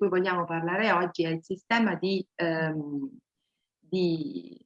cui vogliamo parlare oggi è il sistema di, ehm, di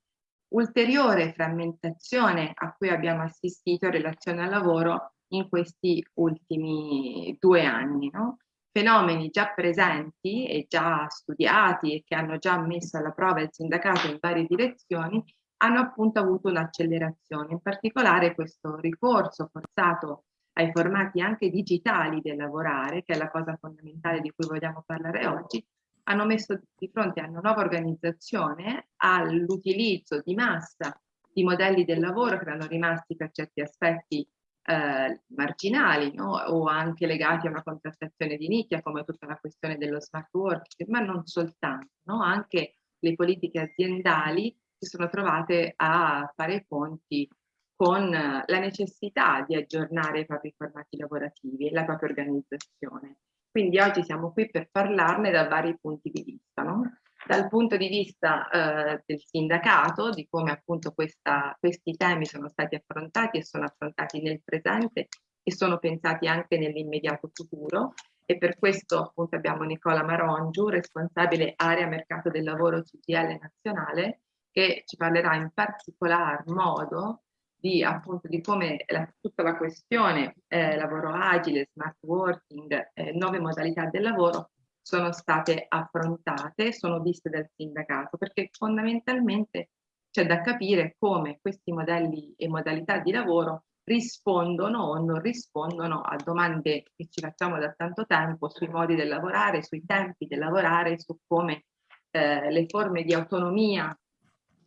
ulteriore frammentazione a cui abbiamo assistito in relazione al lavoro in questi ultimi due anni. No? Fenomeni già presenti e già studiati e che hanno già messo alla prova il sindacato in varie direzioni hanno appunto avuto un'accelerazione, in particolare questo ricorso forzato ai formati anche digitali del lavorare, che è la cosa fondamentale di cui vogliamo parlare oggi, hanno messo di fronte a una nuova organizzazione all'utilizzo di massa di modelli del lavoro che erano rimasti per certi aspetti eh, marginali no? o anche legati a una contrattazione di nicchia come tutta la questione dello smart working, ma non soltanto, no? anche le politiche aziendali si sono trovate a fare i conti con la necessità di aggiornare i propri formati lavorativi e la propria organizzazione. Quindi oggi siamo qui per parlarne da vari punti di vista, no? dal punto di vista eh, del sindacato, di come appunto questa, questi temi sono stati affrontati e sono affrontati nel presente e sono pensati anche nell'immediato futuro e per questo appunto abbiamo Nicola Marongiu, responsabile area mercato del lavoro CGL nazionale, che ci parlerà in particolar modo di, appunto, di come la, tutta la questione eh, lavoro agile, smart working, eh, nuove modalità del lavoro sono state affrontate, sono viste dal sindacato, perché fondamentalmente c'è da capire come questi modelli e modalità di lavoro rispondono o non rispondono a domande che ci facciamo da tanto tempo sui modi del lavorare, sui tempi del lavorare, su come eh, le forme di autonomia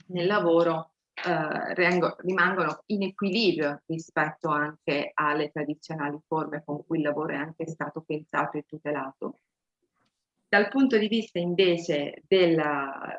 nel lavoro eh, rimangono in equilibrio rispetto anche alle tradizionali forme con cui il lavoro è anche stato pensato e tutelato. Dal punto di vista invece della,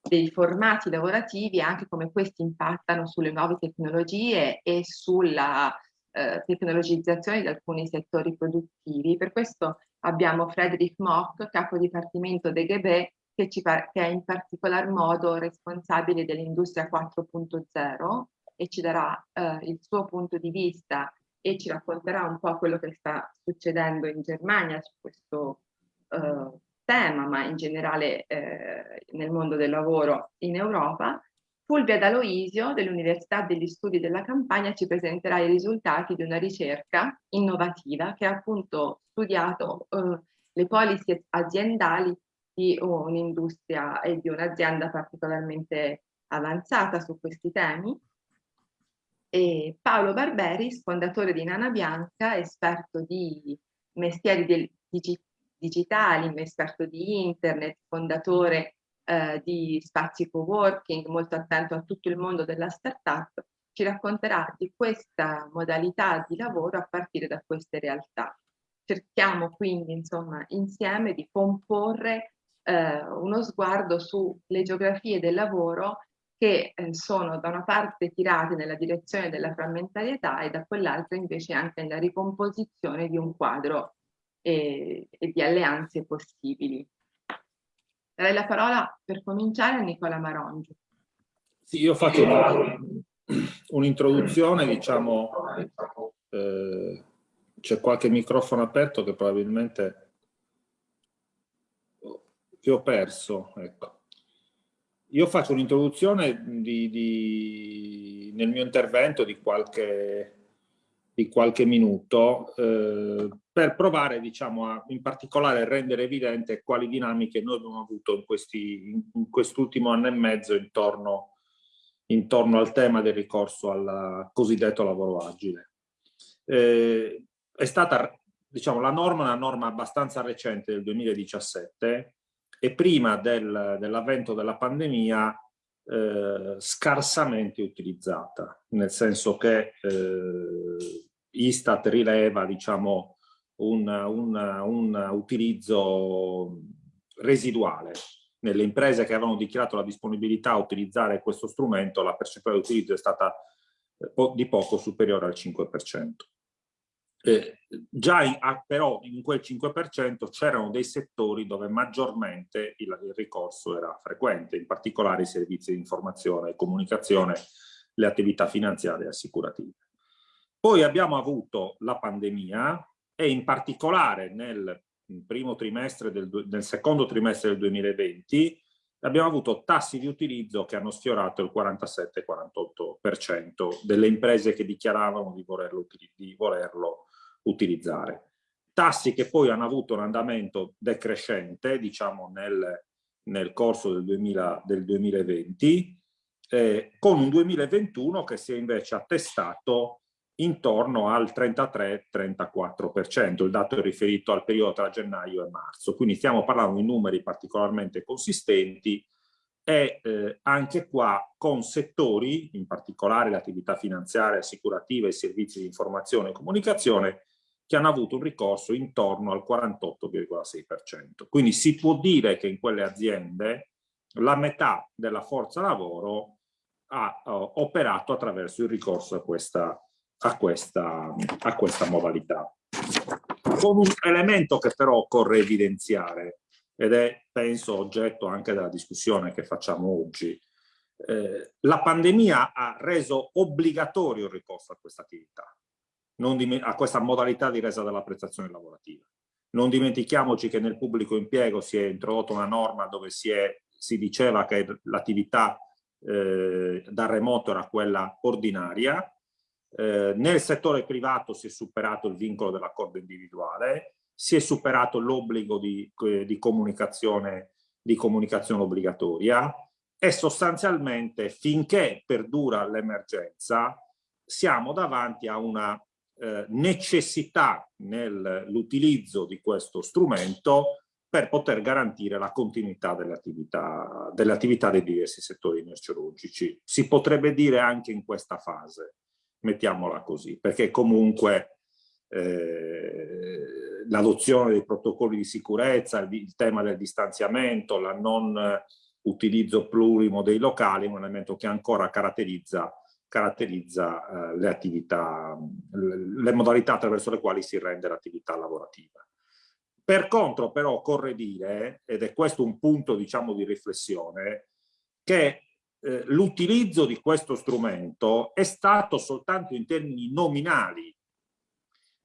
dei formati lavorativi, anche come questi impattano sulle nuove tecnologie e sulla eh, tecnologizzazione di alcuni settori produttivi. Per questo abbiamo Frederick Mock, capo dipartimento DGB, che, ci, che è in particolar modo responsabile dell'industria 4.0 e ci darà eh, il suo punto di vista e ci racconterà un po' quello che sta succedendo in Germania su questo eh, tema, ma in generale eh, nel mondo del lavoro in Europa. Fulvia D'Aloisio dell'Università degli Studi della Campania ci presenterà i risultati di una ricerca innovativa che ha appunto studiato eh, le policy aziendali di un'industria e di un'azienda particolarmente avanzata su questi temi. E Paolo Barberis, fondatore di Nana Bianca, esperto di mestieri del, digi, digitali, esperto di internet, fondatore eh, di spazi co-working, molto attento a tutto il mondo della startup, ci racconterà di questa modalità di lavoro a partire da queste realtà. Cerchiamo quindi insomma insieme di comporre eh, uno sguardo sulle geografie del lavoro che eh, sono da una parte tirate nella direzione della frammentarietà e da quell'altra invece anche nella ricomposizione di un quadro e, e di alleanze possibili. Darei la parola per cominciare a Nicola Marongi. Sì, io faccio un'introduzione, diciamo, eh, c'è qualche microfono aperto che probabilmente che ho perso. Ecco. Io faccio un'introduzione nel mio intervento di qualche, di qualche minuto eh, per provare diciamo, a, in particolare a rendere evidente quali dinamiche noi abbiamo avuto in, questi, in, in anno e mezzo intorno, intorno, al tema del ricorso al cosiddetto lavoro agile. Eh, è stata, diciamo, la norma è una norma abbastanza recente del 2017 e prima del, dell'avvento della pandemia eh, scarsamente utilizzata, nel senso che eh, Istat rileva diciamo, un, un, un utilizzo residuale. Nelle imprese che avevano dichiarato la disponibilità a utilizzare questo strumento, la percentuale di utilizzo è stata eh, di poco superiore al 5%. Eh, già in, ah, però in quel 5% c'erano dei settori dove maggiormente il, il, ricorso era frequente, in particolare i servizi di informazione e comunicazione, le attività finanziarie e assicurative. Poi abbiamo avuto la pandemia e in particolare nel primo trimestre del, nel secondo trimestre del 2020 abbiamo avuto tassi di utilizzo che hanno sfiorato il 47-48% delle imprese che dichiaravano di volerlo, di volerlo utilizzare. Tassi che poi hanno avuto un andamento decrescente, diciamo nel, nel corso del, 2000, del 2020, eh, con un 2021 che si è invece attestato intorno al 33-34%, il dato è riferito al periodo tra gennaio e marzo, quindi stiamo parlando di numeri particolarmente consistenti e eh, anche qua con settori, in particolare l'attività finanziaria, assicurativa e servizi di informazione e comunicazione, che hanno avuto un ricorso intorno al 48,6%. Quindi si può dire che in quelle aziende la metà della forza lavoro ha uh, operato attraverso il ricorso a questa a questa, a questa modalità. Con un elemento che però occorre evidenziare, ed è penso oggetto anche della discussione che facciamo oggi, eh, la pandemia ha reso obbligatorio il ricorso a questa attività, a questa modalità di resa della prestazione lavorativa. Non dimentichiamoci che nel pubblico impiego si è introdotta una norma dove si, è, si diceva che l'attività eh, da remoto era quella ordinaria, eh, nel settore privato si è superato il vincolo dell'accordo individuale, si è superato l'obbligo di, eh, di, comunicazione, di comunicazione obbligatoria e sostanzialmente finché perdura l'emergenza siamo davanti a una eh, necessità nell'utilizzo di questo strumento per poter garantire la continuità delle attività, delle attività dei diversi settori merceologici. Si potrebbe dire anche in questa fase mettiamola così, perché comunque eh, l'adozione dei protocolli di sicurezza, il, il, tema del distanziamento, la non utilizzo plurimo dei locali è un elemento che ancora caratterizza, caratterizza eh, le attività, le, modalità attraverso le quali si rende l'attività lavorativa. Per contro però occorre dire, ed è questo un punto diciamo di riflessione, che eh, l'utilizzo di questo strumento è stato soltanto in termini nominali,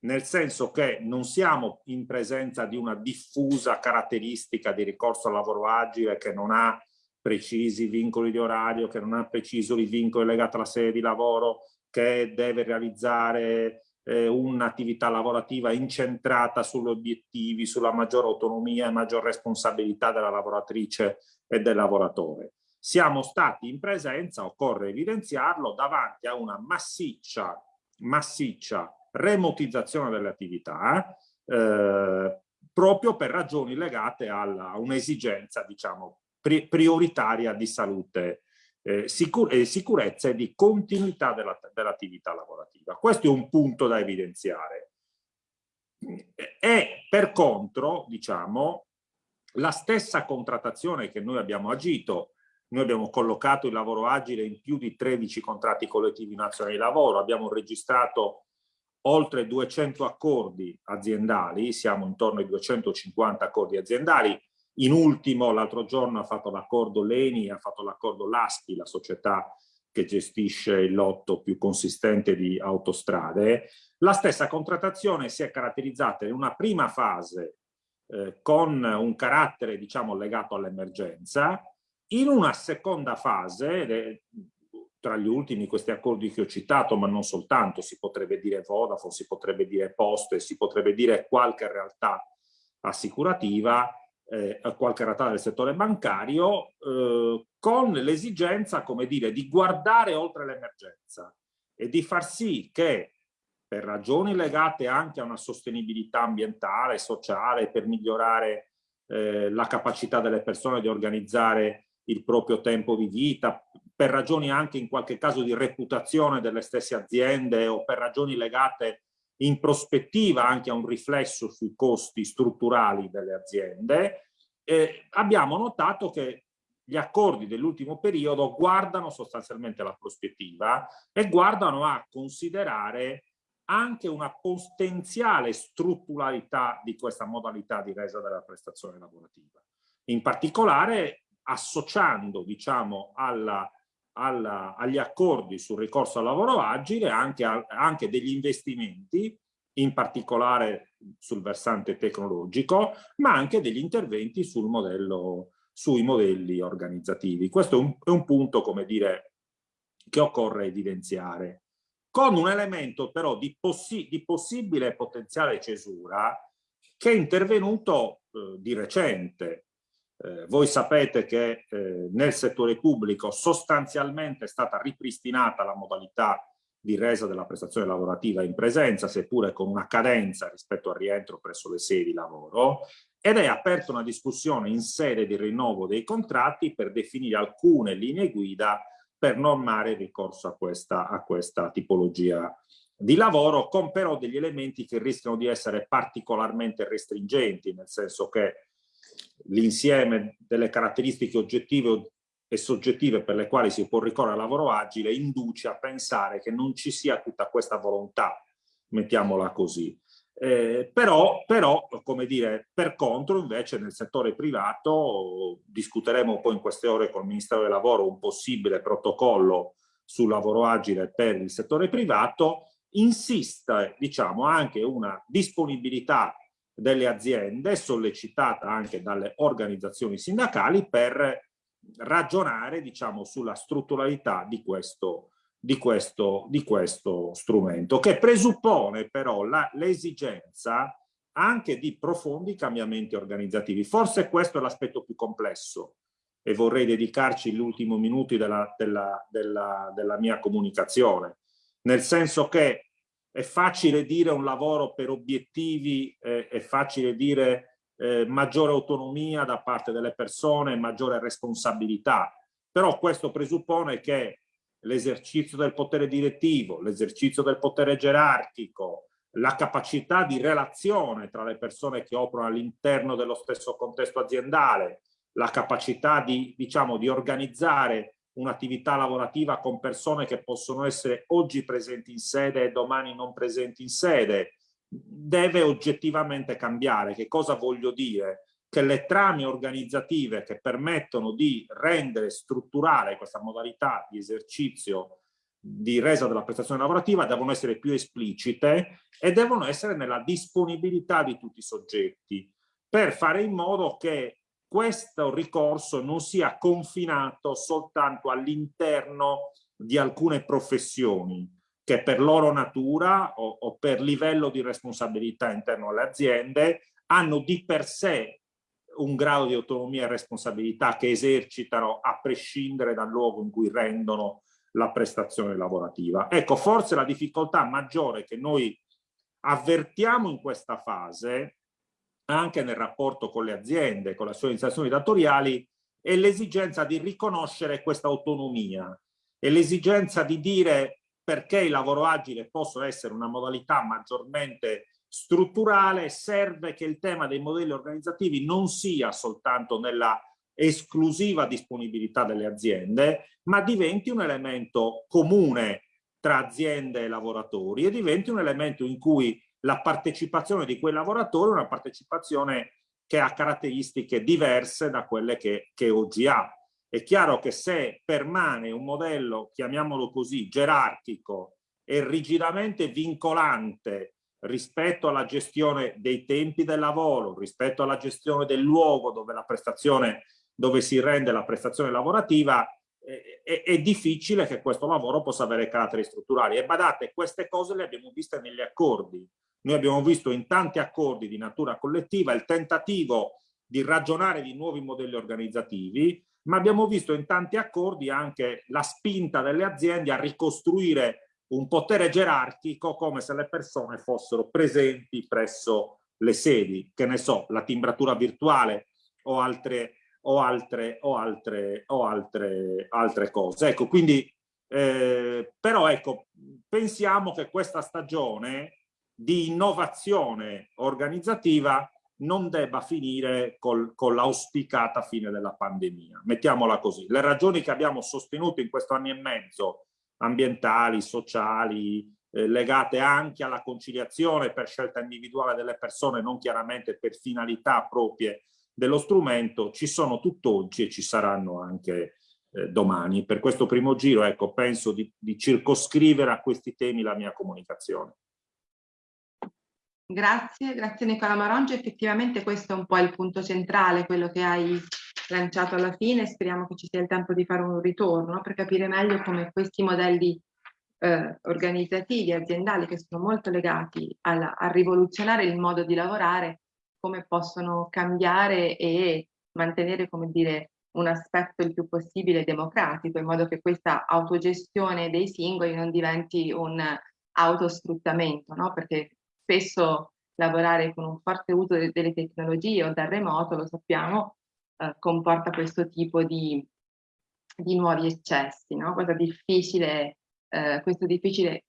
nel senso che non siamo in presenza di una diffusa caratteristica di ricorso al lavoro agile che non ha precisi vincoli di orario, che non ha precisi vincoli legati alla sede di lavoro, che deve realizzare eh, un'attività lavorativa incentrata sugli obiettivi, sulla maggiore autonomia e maggior responsabilità della lavoratrice e del lavoratore. Siamo stati in presenza, occorre evidenziarlo, davanti a una massiccia, massiccia remotizzazione delle attività eh, proprio per ragioni legate a un'esigenza diciamo prioritaria di salute eh, sicur e sicurezza e di continuità dell'attività dell lavorativa. Questo è un punto da evidenziare. E per contro, diciamo, la stessa contrattazione che noi abbiamo agito noi abbiamo collocato il lavoro agile in più di 13 contratti collettivi nazionali di lavoro, abbiamo registrato oltre 200 accordi aziendali, siamo intorno ai 250 accordi aziendali. In ultimo, l'altro giorno ha fatto l'accordo Leni, ha fatto l'accordo Laschi, la società che gestisce il lotto più consistente di autostrade. La stessa contrattazione si è caratterizzata in una prima fase eh, con un carattere diciamo legato all'emergenza, in una seconda fase, tra gli ultimi questi accordi che ho citato, ma non soltanto, si potrebbe dire Vodafone, si potrebbe dire Poste, si potrebbe dire qualche realtà assicurativa, eh, qualche realtà del settore bancario, eh, con l'esigenza, come dire, di guardare oltre l'emergenza e di far sì che per ragioni legate anche a una sostenibilità ambientale, sociale, per migliorare eh, la capacità delle persone di organizzare il proprio tempo di vita, per ragioni anche in qualche caso di reputazione delle stesse aziende o per ragioni legate in prospettiva anche a un riflesso sui costi strutturali delle aziende, eh, abbiamo notato che gli accordi dell'ultimo periodo guardano sostanzialmente la prospettiva e guardano a considerare anche una potenziale strutturalità di questa modalità di resa della prestazione lavorativa. In particolare associando diciamo, alla, alla, agli accordi sul ricorso al lavoro agile anche, a, anche degli investimenti in particolare sul versante tecnologico, ma anche degli interventi sul modello, sui modelli organizzativi. Questo è un, è un punto, come dire, che occorre evidenziare, con un elemento però di, possi di possibile potenziale cesura che è intervenuto eh, di recente. Eh, voi sapete che eh, nel settore pubblico sostanzialmente è stata ripristinata la modalità di resa della prestazione lavorativa in presenza, seppure con una cadenza rispetto al rientro presso le sedi di lavoro, ed è aperta una discussione in sede di rinnovo dei contratti per definire alcune linee guida per normare il ricorso a questa, a questa tipologia di lavoro, con però degli elementi che rischiano di essere particolarmente restringenti, nel senso che l'insieme delle caratteristiche oggettive e soggettive per le quali si può ricorrere al lavoro agile induce a pensare che non ci sia tutta questa volontà, mettiamola così. Eh, però, però, come dire, per contro invece nel settore privato discuteremo poi in queste ore con il Ministero del Lavoro un possibile protocollo sul lavoro agile per il settore privato, insiste diciamo anche una disponibilità delle aziende sollecitata anche dalle organizzazioni sindacali per ragionare diciamo, sulla strutturalità di questo, di, questo, di questo strumento, che presuppone però l'esigenza anche di profondi cambiamenti organizzativi. Forse questo è l'aspetto più complesso e vorrei dedicarci gli ultimi minuti della, della, della, della mia comunicazione, nel senso che è facile dire un lavoro per obiettivi, eh, è facile dire eh, maggiore autonomia da parte delle persone, maggiore responsabilità. Però questo presuppone che l'esercizio del potere direttivo, l'esercizio del potere gerarchico, la capacità di relazione tra le persone che operano all'interno dello stesso contesto aziendale, la capacità di, diciamo, di organizzare un'attività lavorativa con persone che possono essere oggi presenti in sede e domani non presenti in sede, deve oggettivamente cambiare. Che cosa voglio dire? Che le trame organizzative che permettono di rendere strutturale questa modalità di esercizio di resa della prestazione lavorativa devono essere più esplicite e devono essere nella disponibilità di tutti i soggetti per fare in modo che questo ricorso non sia confinato soltanto all'interno di alcune professioni, che per loro natura o, o per livello di responsabilità interno alle aziende hanno di per sé un grado di autonomia e responsabilità che esercitano a prescindere dal luogo in cui rendono la prestazione lavorativa. Ecco, forse la difficoltà maggiore che noi avvertiamo in questa fase, anche nel rapporto con le aziende, con le organizzazioni datoriali, è l'esigenza di riconoscere questa autonomia e l'esigenza di dire perché il lavoro agile possa essere una modalità maggiormente strutturale, serve che il tema dei modelli organizzativi non sia soltanto nella esclusiva disponibilità delle aziende, ma diventi un elemento comune tra aziende e lavoratori e diventi un elemento in cui la partecipazione di quei lavoratori è una partecipazione che ha caratteristiche diverse da quelle che, che oggi ha. È chiaro che se permane un modello, chiamiamolo così, gerarchico e rigidamente vincolante rispetto alla gestione dei tempi del lavoro, rispetto alla gestione del luogo dove la prestazione, dove si rende la prestazione lavorativa, è, è, difficile che questo lavoro possa avere caratteri strutturali. E badate, queste cose le abbiamo viste negli accordi. Noi abbiamo visto in tanti accordi di natura collettiva il tentativo di ragionare di nuovi modelli organizzativi, ma abbiamo visto in tanti accordi anche la spinta delle aziende a ricostruire un potere gerarchico come se le persone fossero presenti presso le sedi, che ne so, la timbratura virtuale o altre, o altre, o altre, o altre, altre cose. Ecco, quindi, eh, però ecco, pensiamo che questa stagione di innovazione organizzativa non debba finire col, con l'auspicata fine della pandemia. Mettiamola così. Le ragioni che abbiamo sostenuto in questo anno e mezzo, ambientali, sociali, eh, legate anche alla conciliazione per scelta individuale delle persone, non chiaramente per finalità proprie dello strumento, ci sono tutt'oggi e ci saranno anche eh, domani. Per questo primo giro, ecco, penso di, di circoscrivere a questi temi la mia comunicazione. Grazie, grazie Nicola Marongi. Effettivamente questo è un po' il punto centrale, quello che hai lanciato alla fine. Speriamo che ci sia il tempo di fare un ritorno per capire meglio come questi modelli eh, organizzativi, aziendali, che sono molto legati alla, a rivoluzionare il modo di lavorare, come possono cambiare e mantenere, come dire, un aspetto il più possibile democratico, in modo che questa autogestione dei singoli non diventi un autosfruttamento, no? perché spesso lavorare con un forte uso de delle tecnologie o da remoto, lo sappiamo, eh, comporta questo tipo di, di nuovi eccessi, no? Cosa difficile, eh, questo difficile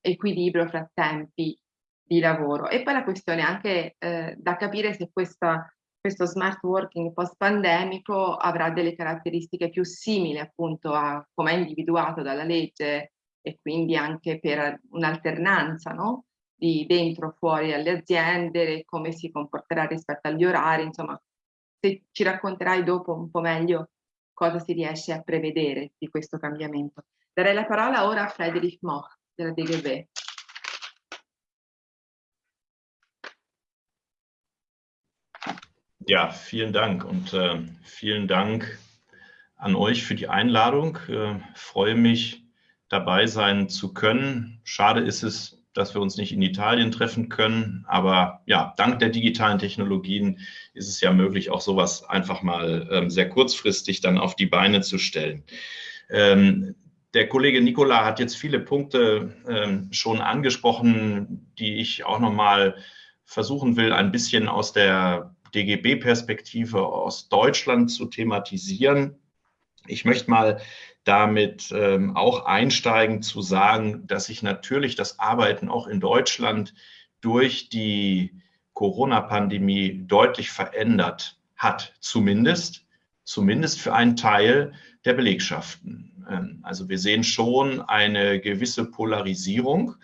equilibrio fra tempi di lavoro. E poi la questione anche eh, da capire se questa, questo smart working post-pandemico avrà delle caratteristiche più simili appunto a come è individuato dalla legge e quindi anche per un'alternanza no? Di dentro fuori alle aziende, come si comporterà rispetto agli orari, insomma, se ci racconterai dopo un po' meglio cosa si riesce a prevedere di questo cambiamento. Darei la parola ora a Friedrich Moch della DGB. Ja, vielen Dank und äh, vielen Dank an euch für die Einladung. Äh, freue mich, dabei sein zu können. Schade ist es, dass wir uns nicht in Italien treffen können. Aber ja, dank der digitalen Technologien ist es ja möglich, auch sowas einfach mal ähm, sehr kurzfristig dann auf die Beine zu stellen. Ähm, der Kollege Nicola hat jetzt viele Punkte ähm, schon angesprochen, die ich auch noch mal versuchen will, ein bisschen aus der DGB-Perspektive aus Deutschland zu thematisieren. Ich möchte mal damit ähm, auch einsteigen zu sagen, dass sich natürlich das Arbeiten auch in Deutschland durch die Corona-Pandemie deutlich verändert hat, zumindest, zumindest für einen Teil der Belegschaften. Ähm, also wir sehen schon eine gewisse Polarisierung,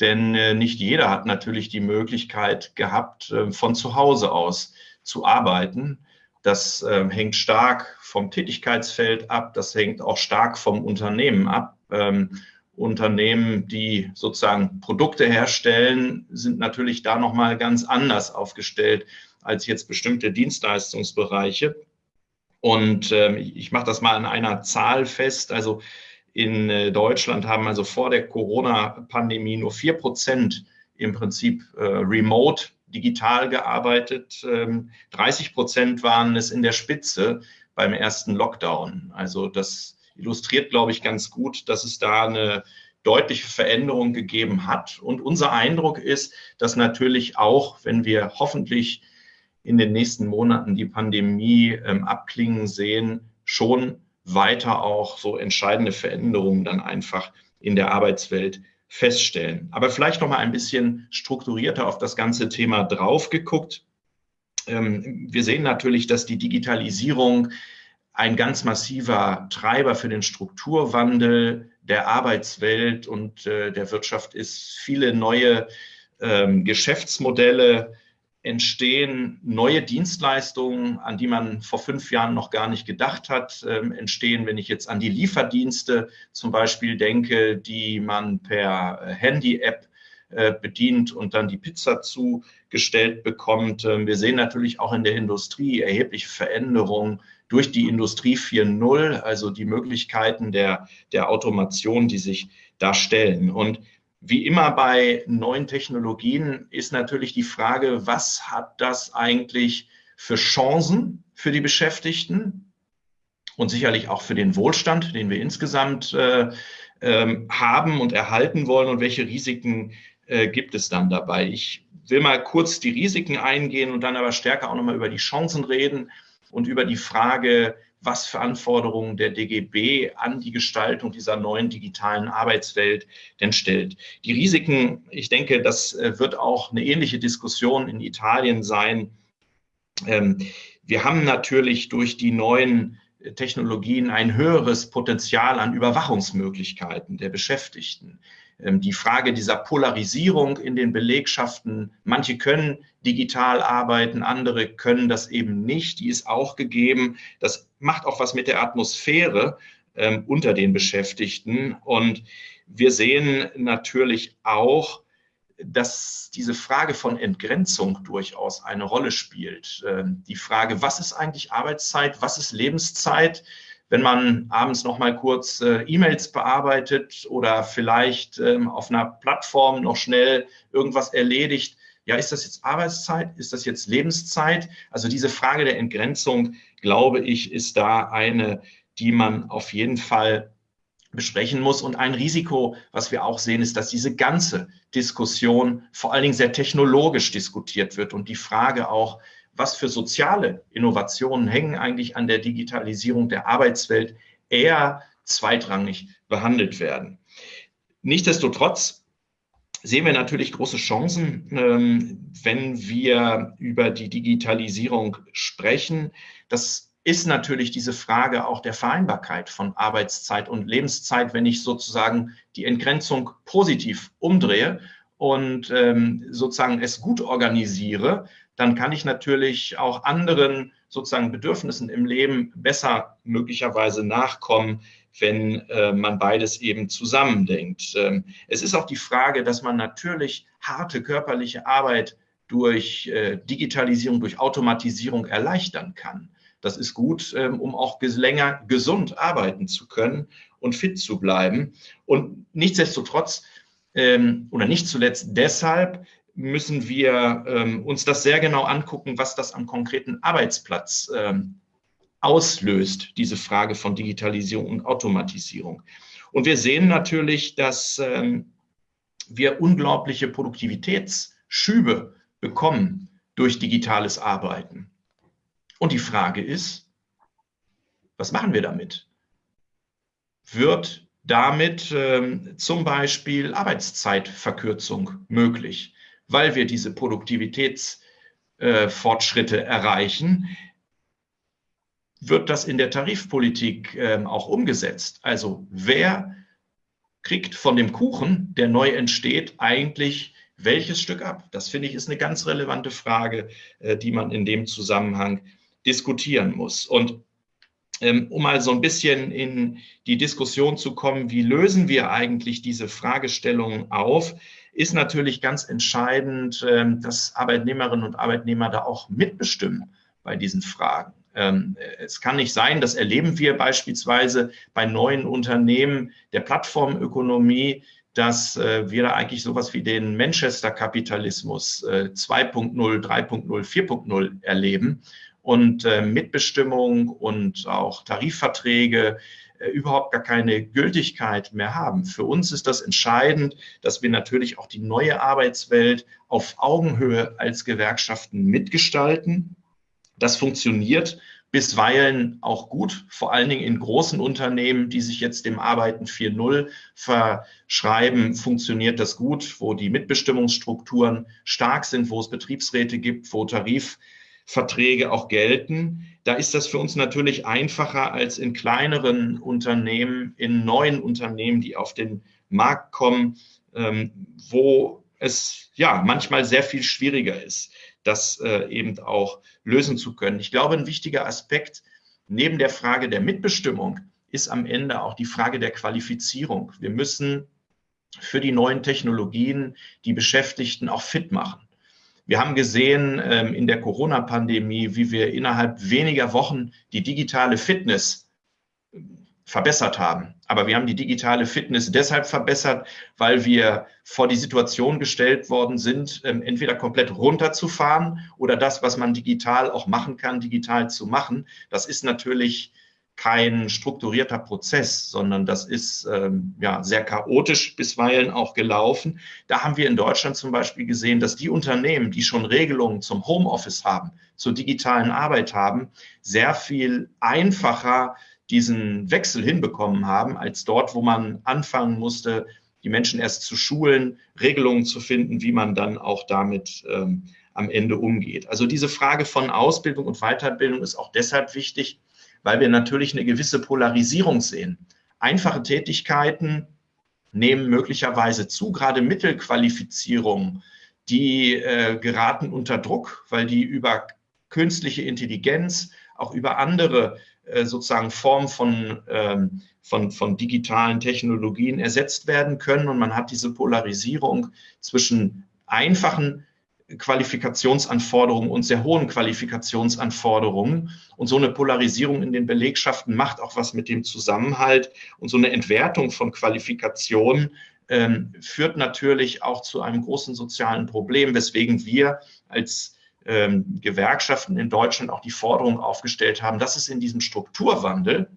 denn äh, nicht jeder hat natürlich die Möglichkeit gehabt, äh, von zu Hause aus zu arbeiten. Das äh, hängt stark vom Tätigkeitsfeld ab, das hängt auch stark vom Unternehmen ab. Ähm, Unternehmen, die sozusagen Produkte herstellen, sind natürlich da nochmal ganz anders aufgestellt als jetzt bestimmte Dienstleistungsbereiche. Und ähm, ich mache das mal an einer Zahl fest. Also in äh, Deutschland haben also vor der Corona-Pandemie nur vier Prozent im Prinzip äh, remote digital gearbeitet. 30 ähm, Prozent waren es in der Spitze beim ersten Lockdown. Also das illustriert, glaube ich, ganz gut, dass es da eine deutliche Veränderung gegeben hat. Und unser Eindruck ist, dass natürlich auch, wenn wir hoffentlich in den nächsten Monaten die Pandemie ähm, abklingen sehen, schon weiter auch so entscheidende Veränderungen dann einfach in der Arbeitswelt feststellen. Aber vielleicht noch mal ein bisschen strukturierter auf das ganze Thema drauf geguckt. Ähm, wir sehen natürlich, dass die Digitalisierung ein ganz massiver Treiber für den Strukturwandel der Arbeitswelt und äh, der Wirtschaft ist. Viele neue ähm, Geschäftsmodelle entstehen neue Dienstleistungen, an die man vor fünf Jahren noch gar nicht gedacht hat, äh, entstehen, wenn ich jetzt an die Lieferdienste zum Beispiel denke, die man per äh, Handy-App äh, bedient und dann die Pizza zugestellt bekommt. Ähm, wir sehen natürlich auch in der Industrie erhebliche Veränderungen durch die Industrie 4.0, also die Möglichkeiten der, der Automation, die sich da stellen. Und wie immer bei neuen Technologien ist natürlich die Frage, was hat das eigentlich für Chancen für die Beschäftigten und sicherlich auch für den Wohlstand, den wir insgesamt äh, äh, haben und erhalten wollen und welche Risiken äh, gibt es dann dabei. Ich will mal kurz die Risiken eingehen und dann aber stärker auch nochmal über die Chancen reden und über die Frage, was für Anforderungen der DGB an die Gestaltung dieser neuen digitalen Arbeitswelt denn stellt. Die Risiken, ich denke, das äh, wird auch eine ähnliche Diskussion in Italien sein. Ähm, wir haben natürlich durch die neuen Technologien ein höheres Potenzial an Überwachungsmöglichkeiten der Beschäftigten. Ähm, die Frage dieser Polarisierung in den Belegschaften, manche können digital arbeiten, andere können das eben nicht, die ist auch gegeben. Das macht auch was mit der Atmosphäre ähm, unter den Beschäftigten. Und wir sehen natürlich auch, dass diese Frage von Entgrenzung durchaus eine Rolle spielt. Ähm, die Frage, was ist eigentlich Arbeitszeit, was ist Lebenszeit? Wenn man abends noch mal kurz äh, E-Mails bearbeitet oder vielleicht ähm, auf einer Plattform noch schnell irgendwas erledigt, ja, ist das jetzt Arbeitszeit? Ist das jetzt Lebenszeit? Also diese Frage der Entgrenzung, glaube ich, ist da eine, die man auf jeden Fall besprechen muss. Und ein Risiko, was wir auch sehen, ist, dass diese ganze Diskussion vor allen Dingen sehr technologisch diskutiert wird und die Frage auch, was für soziale Innovationen hängen eigentlich an der Digitalisierung der Arbeitswelt, eher zweitrangig behandelt werden. Nichtsdestotrotz sehen wir natürlich große Chancen, ähm, wenn wir über die Digitalisierung sprechen. Das ist natürlich diese Frage auch der Vereinbarkeit von Arbeitszeit und Lebenszeit, wenn ich sozusagen die Entgrenzung positiv umdrehe und ähm, sozusagen es gut organisiere, dann kann ich natürlich auch anderen sozusagen Bedürfnissen im Leben besser möglicherweise nachkommen, wenn äh, man beides eben zusammendenkt. Ähm, es ist auch die Frage, dass man natürlich harte körperliche Arbeit durch äh, Digitalisierung, durch Automatisierung erleichtern kann. Das ist gut, ähm, um auch länger gesund arbeiten zu können und fit zu bleiben. Und nichtsdestotrotz ähm, oder nicht zuletzt deshalb müssen wir ähm, uns das sehr genau angucken, was das am konkreten Arbeitsplatz auslöst, diese Frage von Digitalisierung und Automatisierung. Und wir sehen natürlich, dass wir unglaubliche Produktivitätsschübe bekommen durch digitales Arbeiten. Und die Frage ist, was machen wir damit? Wird damit ähm, zum Beispiel Arbeitszeitverkürzung möglich, weil wir diese Produktivitätsfortschritte äh, erreichen? Wird das in der Tarifpolitik äh, auch umgesetzt? Also wer kriegt von dem Kuchen, der neu entsteht, eigentlich welches Stück ab? Das finde ich ist eine ganz relevante Frage, äh, die man in dem Zusammenhang diskutieren muss. Und ähm, um mal so ein bisschen in die Diskussion zu kommen, wie lösen wir eigentlich diese Fragestellungen auf, ist natürlich ganz entscheidend, ähm, dass Arbeitnehmerinnen und Arbeitnehmer da auch mitbestimmen bei diesen Fragen. Ähm, es kann nicht sein, das erleben wir beispielsweise bei neuen Unternehmen der Plattformökonomie, dass äh, wir da eigentlich sowas wie den Manchester-Kapitalismus 2.0, 3.0, 4.0 erleben und äh, Mitbestimmung und auch Tarifverträge äh, überhaupt gar keine Gültigkeit mehr haben. Für uns ist das entscheidend, dass wir natürlich auch die neue Arbeitswelt auf Augenhöhe als Gewerkschaften mitgestalten. Das funktioniert bisweilen auch gut, vor allen Dingen in großen Unternehmen, die sich jetzt dem Arbeiten 4.0 verschreiben, funktioniert das gut, wo die Mitbestimmungsstrukturen stark sind, wo es Betriebsräte gibt, wo Tarif Verträge auch gelten. Da ist das für uns natürlich einfacher als in kleineren Unternehmen, in neuen Unternehmen, die auf den Markt kommen, ähm, wo es ja manchmal sehr viel schwieriger ist, das äh, eben auch lösen zu können. Ich glaube, ein wichtiger Aspekt neben der Frage der Mitbestimmung ist am Ende auch die Frage der Qualifizierung. Wir müssen für die neuen Technologien die Beschäftigten auch fit machen. Wir haben gesehen ähm, in der Corona-Pandemie, wie wir innerhalb weniger Wochen die digitale Fitness verbessert haben. Aber wir haben die digitale Fitness deshalb verbessert, weil wir vor die Situation gestellt worden sind, ähm, entweder komplett runterzufahren oder das, was man digital auch machen kann, digital zu machen. Das ist natürlich kein strukturierter Prozess, sondern das ist ähm, ja sehr chaotisch bisweilen auch gelaufen. Da haben wir in Deutschland zum Beispiel gesehen, dass die Unternehmen, die schon Regelungen zum Homeoffice haben, zur digitalen Arbeit haben, sehr viel einfacher diesen Wechsel hinbekommen haben, als dort, wo man anfangen musste, die Menschen erst zu schulen, Regelungen zu finden, wie man dann auch damit ähm, am Ende umgeht. Also diese Frage von Ausbildung und Weiterbildung ist auch deshalb wichtig, weil wir natürlich eine gewisse Polarisierung sehen. Einfache Tätigkeiten nehmen möglicherweise zu, gerade Mittelqualifizierungen, die äh, geraten unter Druck, weil die über künstliche Intelligenz, auch über andere sozusagen Formen von, ähm, von, von digitalen Technologien ersetzt werden können. Und man hat diese Polarisierung zwischen einfachen Qualifikationsanforderungen und sehr hohen Qualifikationsanforderungen. Und so eine Polarisierung in den Belegschaften macht auch was mit dem Zusammenhalt. Und so eine Entwertung von Qualifikationen ähm, führt natürlich auch zu einem großen sozialen Problem, weswegen wir als ähm, Gewerkschaften in Deutschland auch die Forderung aufgestellt haben, dass es in diesem Strukturwandel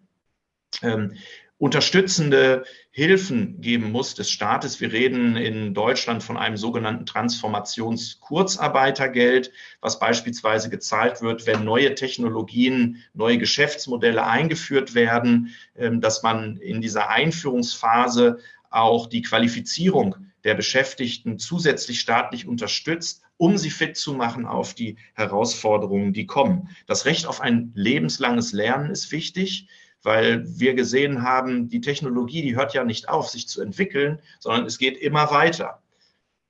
ähm, unterstützende Hilfen geben muss des Staates. Wir reden in Deutschland von einem sogenannten Transformationskurzarbeitergeld, was beispielsweise gezahlt wird, wenn neue Technologien, neue Geschäftsmodelle eingeführt werden, ähm, dass man in dieser Einführungsphase auch die Qualifizierung der Beschäftigten zusätzlich staatlich unterstützt, um sie fit zu machen auf die Herausforderungen, die kommen. Das Recht auf ein lebenslanges Lernen ist wichtig weil wir gesehen haben, die Technologie, die hört ja nicht auf, sich zu entwickeln, sondern es geht immer weiter.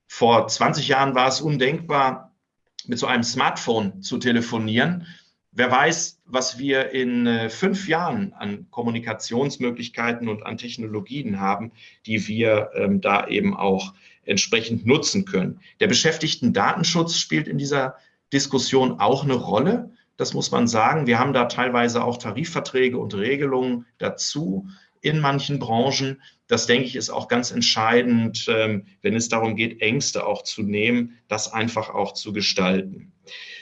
Vor 20 Jahren war es undenkbar, mit so einem Smartphone zu telefonieren. Wer weiß, was wir in äh, fünf Jahren an Kommunikationsmöglichkeiten und an Technologien haben, die wir ähm, da eben auch entsprechend nutzen können. Der beschäftigten Datenschutz spielt in dieser Diskussion auch eine Rolle. Das muss man sagen. Wir haben da teilweise auch Tarifverträge und Regelungen dazu in manchen Branchen. Das denke ich ist auch ganz entscheidend, ähm, wenn es darum geht, Ängste auch zu nehmen, das einfach auch zu gestalten.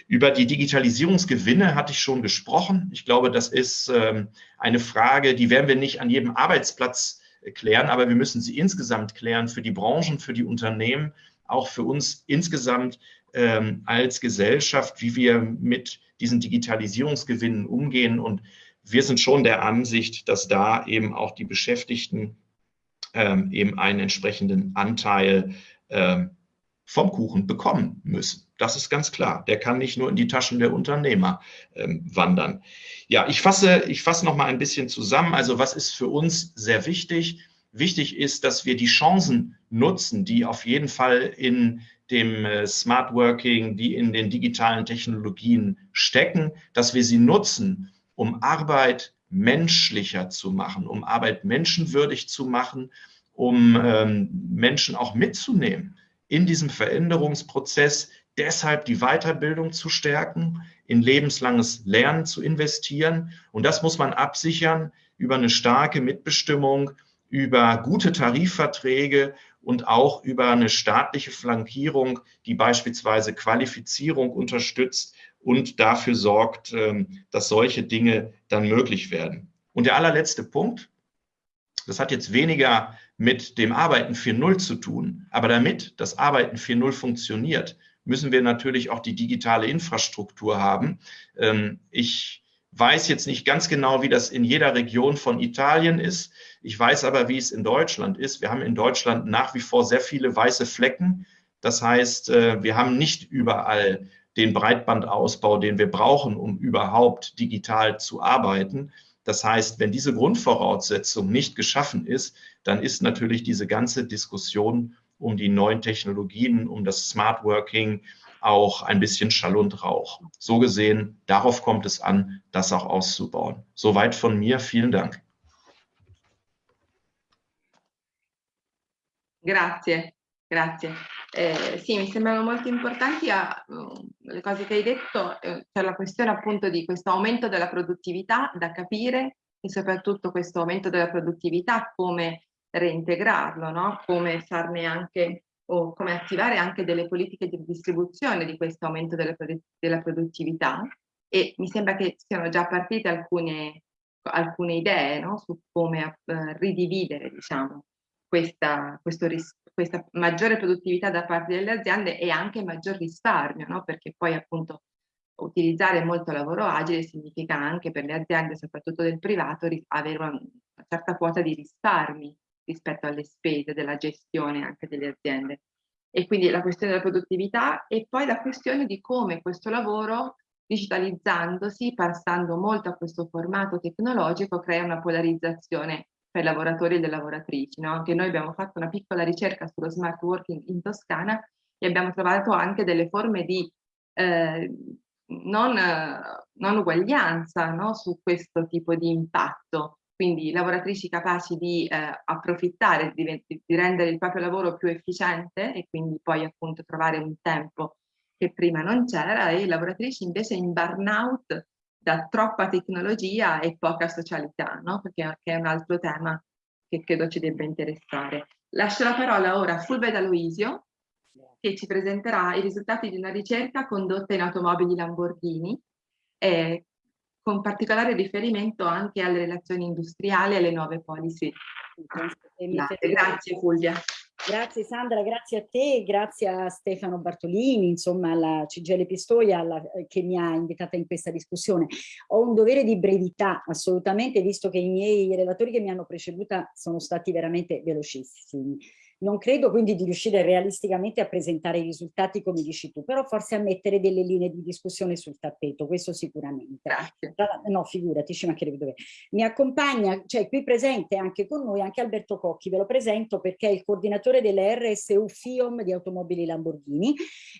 Über die Digitalisierungsgewinne hatte ich schon gesprochen. Ich glaube, das ist ähm, eine Frage, die werden wir nicht an jedem Arbeitsplatz klären, aber wir müssen sie insgesamt klären für die Branchen, für die Unternehmen, auch für uns insgesamt ähm, als Gesellschaft, wie wir mit diesen Digitalisierungsgewinnen umgehen. Und wir sind schon der Ansicht, dass da eben auch die Beschäftigten ähm, eben einen entsprechenden Anteil ähm, vom Kuchen bekommen müssen. Das ist ganz klar. Der kann nicht nur in die Taschen der Unternehmer ähm, wandern. Ja, ich fasse, ich fasse noch mal ein bisschen zusammen. Also was ist für uns sehr wichtig? Wichtig ist, dass wir die Chancen nutzen, die auf jeden Fall in dem äh, Smart Working, die in den digitalen Technologien stecken, dass wir sie nutzen, um Arbeit menschlicher zu machen, um Arbeit menschenwürdig zu machen, um ähm, Menschen auch mitzunehmen in diesem Veränderungsprozess, deshalb die Weiterbildung zu stärken, in lebenslanges Lernen zu investieren. Und das muss man absichern über eine starke Mitbestimmung, über gute Tarifverträge und auch über eine staatliche Flankierung, die beispielsweise Qualifizierung unterstützt und dafür sorgt, ähm, dass solche Dinge dann möglich werden. Und der allerletzte Punkt, das hat jetzt weniger mit dem Arbeiten 4.0 zu tun, aber damit das Arbeiten 4.0 funktioniert, müssen wir natürlich auch die digitale Infrastruktur haben. Ähm, ich weiß jetzt nicht ganz genau, wie das in jeder Region von Italien ist. Ich weiß aber, wie es in Deutschland ist. Wir haben in Deutschland nach wie vor sehr viele weiße Flecken. Das heißt, äh, wir haben nicht überall den Breitbandausbau, den wir brauchen, um überhaupt digital zu arbeiten. Das heißt, wenn diese Grundvoraussetzung nicht geschaffen ist, dann ist natürlich diese ganze Diskussion um die neuen Technologien, um das Smart Working auch ein bisschen Schall und Rauch. So gesehen, darauf kommt es an, das auch auszubauen. Soweit von mir. Vielen Dank. Grazie, grazie. Eh, sì, mi sembrano molto importanti a, uh, le cose che hai detto, eh, c'è la questione appunto di questo aumento della produttività da capire e soprattutto questo aumento della produttività come reintegrarlo, no? come farne anche o come attivare anche delle politiche di distribuzione di questo aumento della, della produttività e mi sembra che siano già partite alcune, alcune idee no? su come uh, ridividere diciamo, questa, questa maggiore produttività da parte delle aziende e anche maggior risparmio, no? perché poi appunto utilizzare molto lavoro agile significa anche per le aziende, soprattutto del privato, avere una, una certa quota di risparmi rispetto alle spese della gestione anche delle aziende. E quindi la questione della produttività e poi la questione di come questo lavoro, digitalizzandosi, passando molto a questo formato tecnologico, crea una polarizzazione per i lavoratori e le lavoratrici. No? Anche noi abbiamo fatto una piccola ricerca sullo smart working in Toscana e abbiamo trovato anche delle forme di eh, non, non, uguaglianza no? su questo tipo di impatto. quindi lavoratrici capaci di eh, approfittare, di, di, rendere il proprio lavoro più efficiente e quindi poi appunto trovare un tempo che prima non c'era e lavoratrici invece in burnout da troppa tecnologia e poca socialità, no? perché è un altro tema che credo ci debba interessare. Lascio la parola ora a Fulvia D'Aloisio che ci presenterà i risultati di una ricerca condotta in automobili Lamborghini eh, con particolare riferimento anche alle relazioni industriali e alle nuove policy. Grazie, grazie Fulvia. Grazie Sandra, grazie a te, grazie a Stefano Bartolini, insomma alla CGL Pistoia alla, che mi ha invitata in questa discussione. Ho un dovere di brevità assolutamente, visto che i miei relatori che mi hanno preceduta sono stati veramente velocissimi. Non credo quindi di riuscire realisticamente a presentare i risultati come dici tu, però forse a mettere delle linee di discussione sul tappeto, questo sicuramente. Grazie. No, figurati, ci mancherebbe dove. Mi accompagna, cioè qui presente anche con noi, anche Alberto Cocchi, ve lo presento perché è il coordinatore delle RSU FIOM di automobili Lamborghini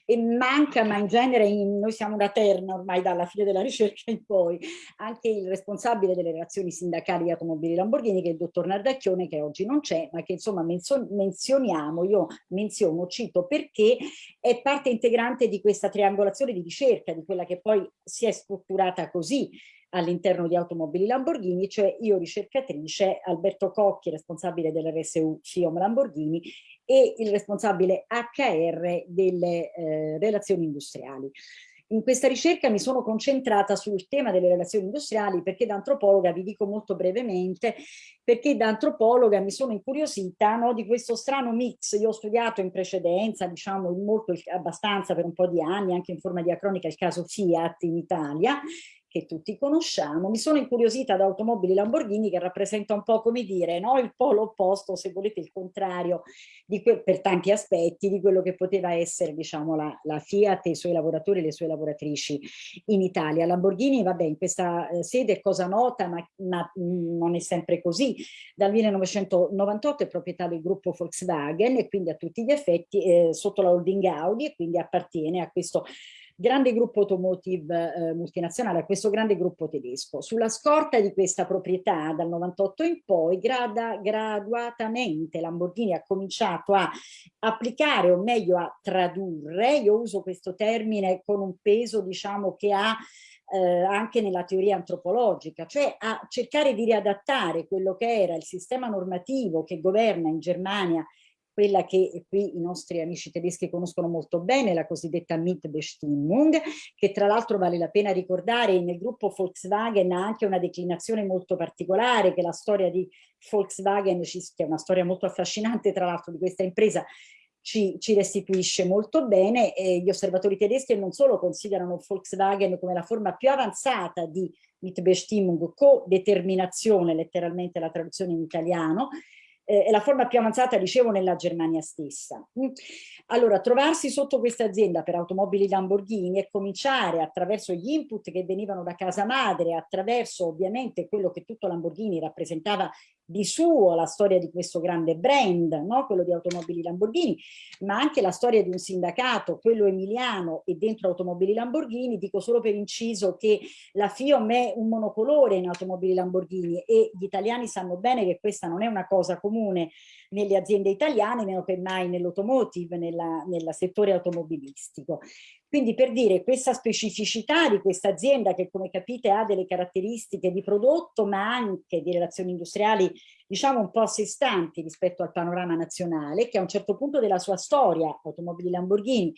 e manca, ma in genere in, noi siamo una terna ormai dalla fine della ricerca in poi, anche il responsabile delle relazioni sindacali di automobili Lamborghini che è il dottor Nardacchione che oggi non c'è, ma che insomma menziona menzioniamo, io menziono, cito perché è parte integrante di questa triangolazione di ricerca, di quella che poi si è strutturata così all'interno di Automobili Lamborghini, cioè io ricercatrice, Alberto Cocchi, responsabile dell'RSU FIOM Lamborghini e il responsabile HR delle eh, relazioni industriali. In questa ricerca mi sono concentrata sul tema delle relazioni industriali perché da antropologa, vi dico molto brevemente, perché da antropologa mi sono incuriosita no, di questo strano mix. Io ho studiato in precedenza, diciamo molto, abbastanza per un po' di anni, anche in forma diacronica, il caso Fiat in Italia che tutti conosciamo. Mi sono incuriosita da automobili Lamborghini che rappresenta un po' come dire no? il polo opposto, se volete il contrario, per tanti aspetti di quello che poteva essere diciamo, la, la, Fiat e i suoi lavoratori e le sue lavoratrici in Italia. Lamborghini, vabbè, in questa eh, sede è cosa nota, ma, ma mh, non è sempre così. Dal 1998 è proprietà del gruppo Volkswagen e quindi a tutti gli effetti eh, sotto la holding Audi e quindi appartiene a questo grande gruppo automotive eh, multinazionale, questo grande gruppo tedesco. Sulla scorta di questa proprietà dal 98 in poi grada, graduatamente Lamborghini ha cominciato a applicare o meglio a tradurre, io uso questo termine con un peso diciamo che ha eh, anche nella teoria antropologica, cioè a cercare di riadattare quello che era il sistema normativo che governa in Germania quella che qui i nostri amici tedeschi conoscono molto bene, la cosiddetta Mitbestimmung, che tra l'altro vale la pena ricordare, nel gruppo Volkswagen ha anche una declinazione molto particolare, che la storia di Volkswagen, che è una storia molto affascinante tra l'altro di questa impresa, ci, ci, restituisce molto bene e gli osservatori tedeschi non solo considerano Volkswagen come la forma più avanzata di Mitbestimmung, co-determinazione, letteralmente la traduzione in italiano, eh, è la forma più avanzata, dicevo, nella Germania stessa. Mm. Allora, trovarsi sotto questa azienda per automobili Lamborghini e cominciare attraverso gli input che venivano da casa madre, attraverso ovviamente quello che tutto Lamborghini rappresentava di suo, la storia di questo grande brand, no? quello di automobili Lamborghini, ma anche la storia di un sindacato, quello emiliano e dentro automobili Lamborghini, dico solo per inciso che la FIOM è un monocolore in automobili Lamborghini e gli italiani sanno bene che questa non è una cosa comune nelle aziende italiane, meno che mai nell'automotive, nel settore automobilistico. Quindi per dire questa specificità di questa azienda che come capite ha delle caratteristiche di prodotto ma anche di relazioni industriali diciamo un po' a sé stanti rispetto al panorama nazionale che a un certo punto della sua storia, automobili Lamborghini,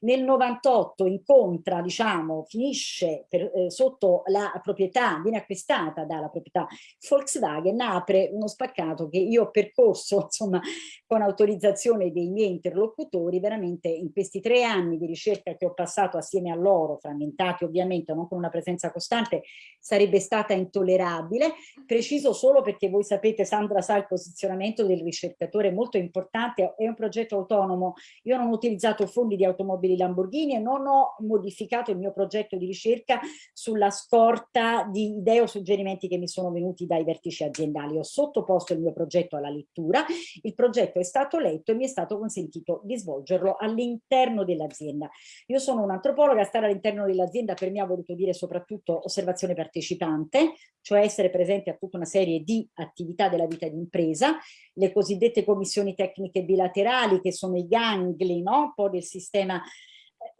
nel 98 incontra, diciamo, finisce per, eh, sotto la proprietà, viene acquistata dalla proprietà Volkswagen, apre uno spaccato che io ho percorso, insomma, con autorizzazione dei miei interlocutori, veramente in questi tre anni di ricerca che ho passato assieme a loro, frammentati ovviamente, non con una presenza costante, sarebbe stata intollerabile. Preciso solo perché voi sapete, Sandra sa il posizionamento del ricercatore molto importante, è un progetto autonomo, io non ho utilizzato fondi di automobili automobili Lamborghini e non ho modificato il mio progetto di ricerca sulla scorta di idee o suggerimenti che mi sono venuti dai vertici aziendali. Ho sottoposto il mio progetto alla lettura, il progetto è stato letto e mi è stato consentito di svolgerlo all'interno dell'azienda. Io sono un'antropologa, stare all'interno dell'azienda per me ha voluto dire soprattutto osservazione partecipante, cioè essere presente a tutta una serie di attività della vita di impresa, le cosiddette commissioni tecniche bilaterali che sono i gangli no? un po' del sistema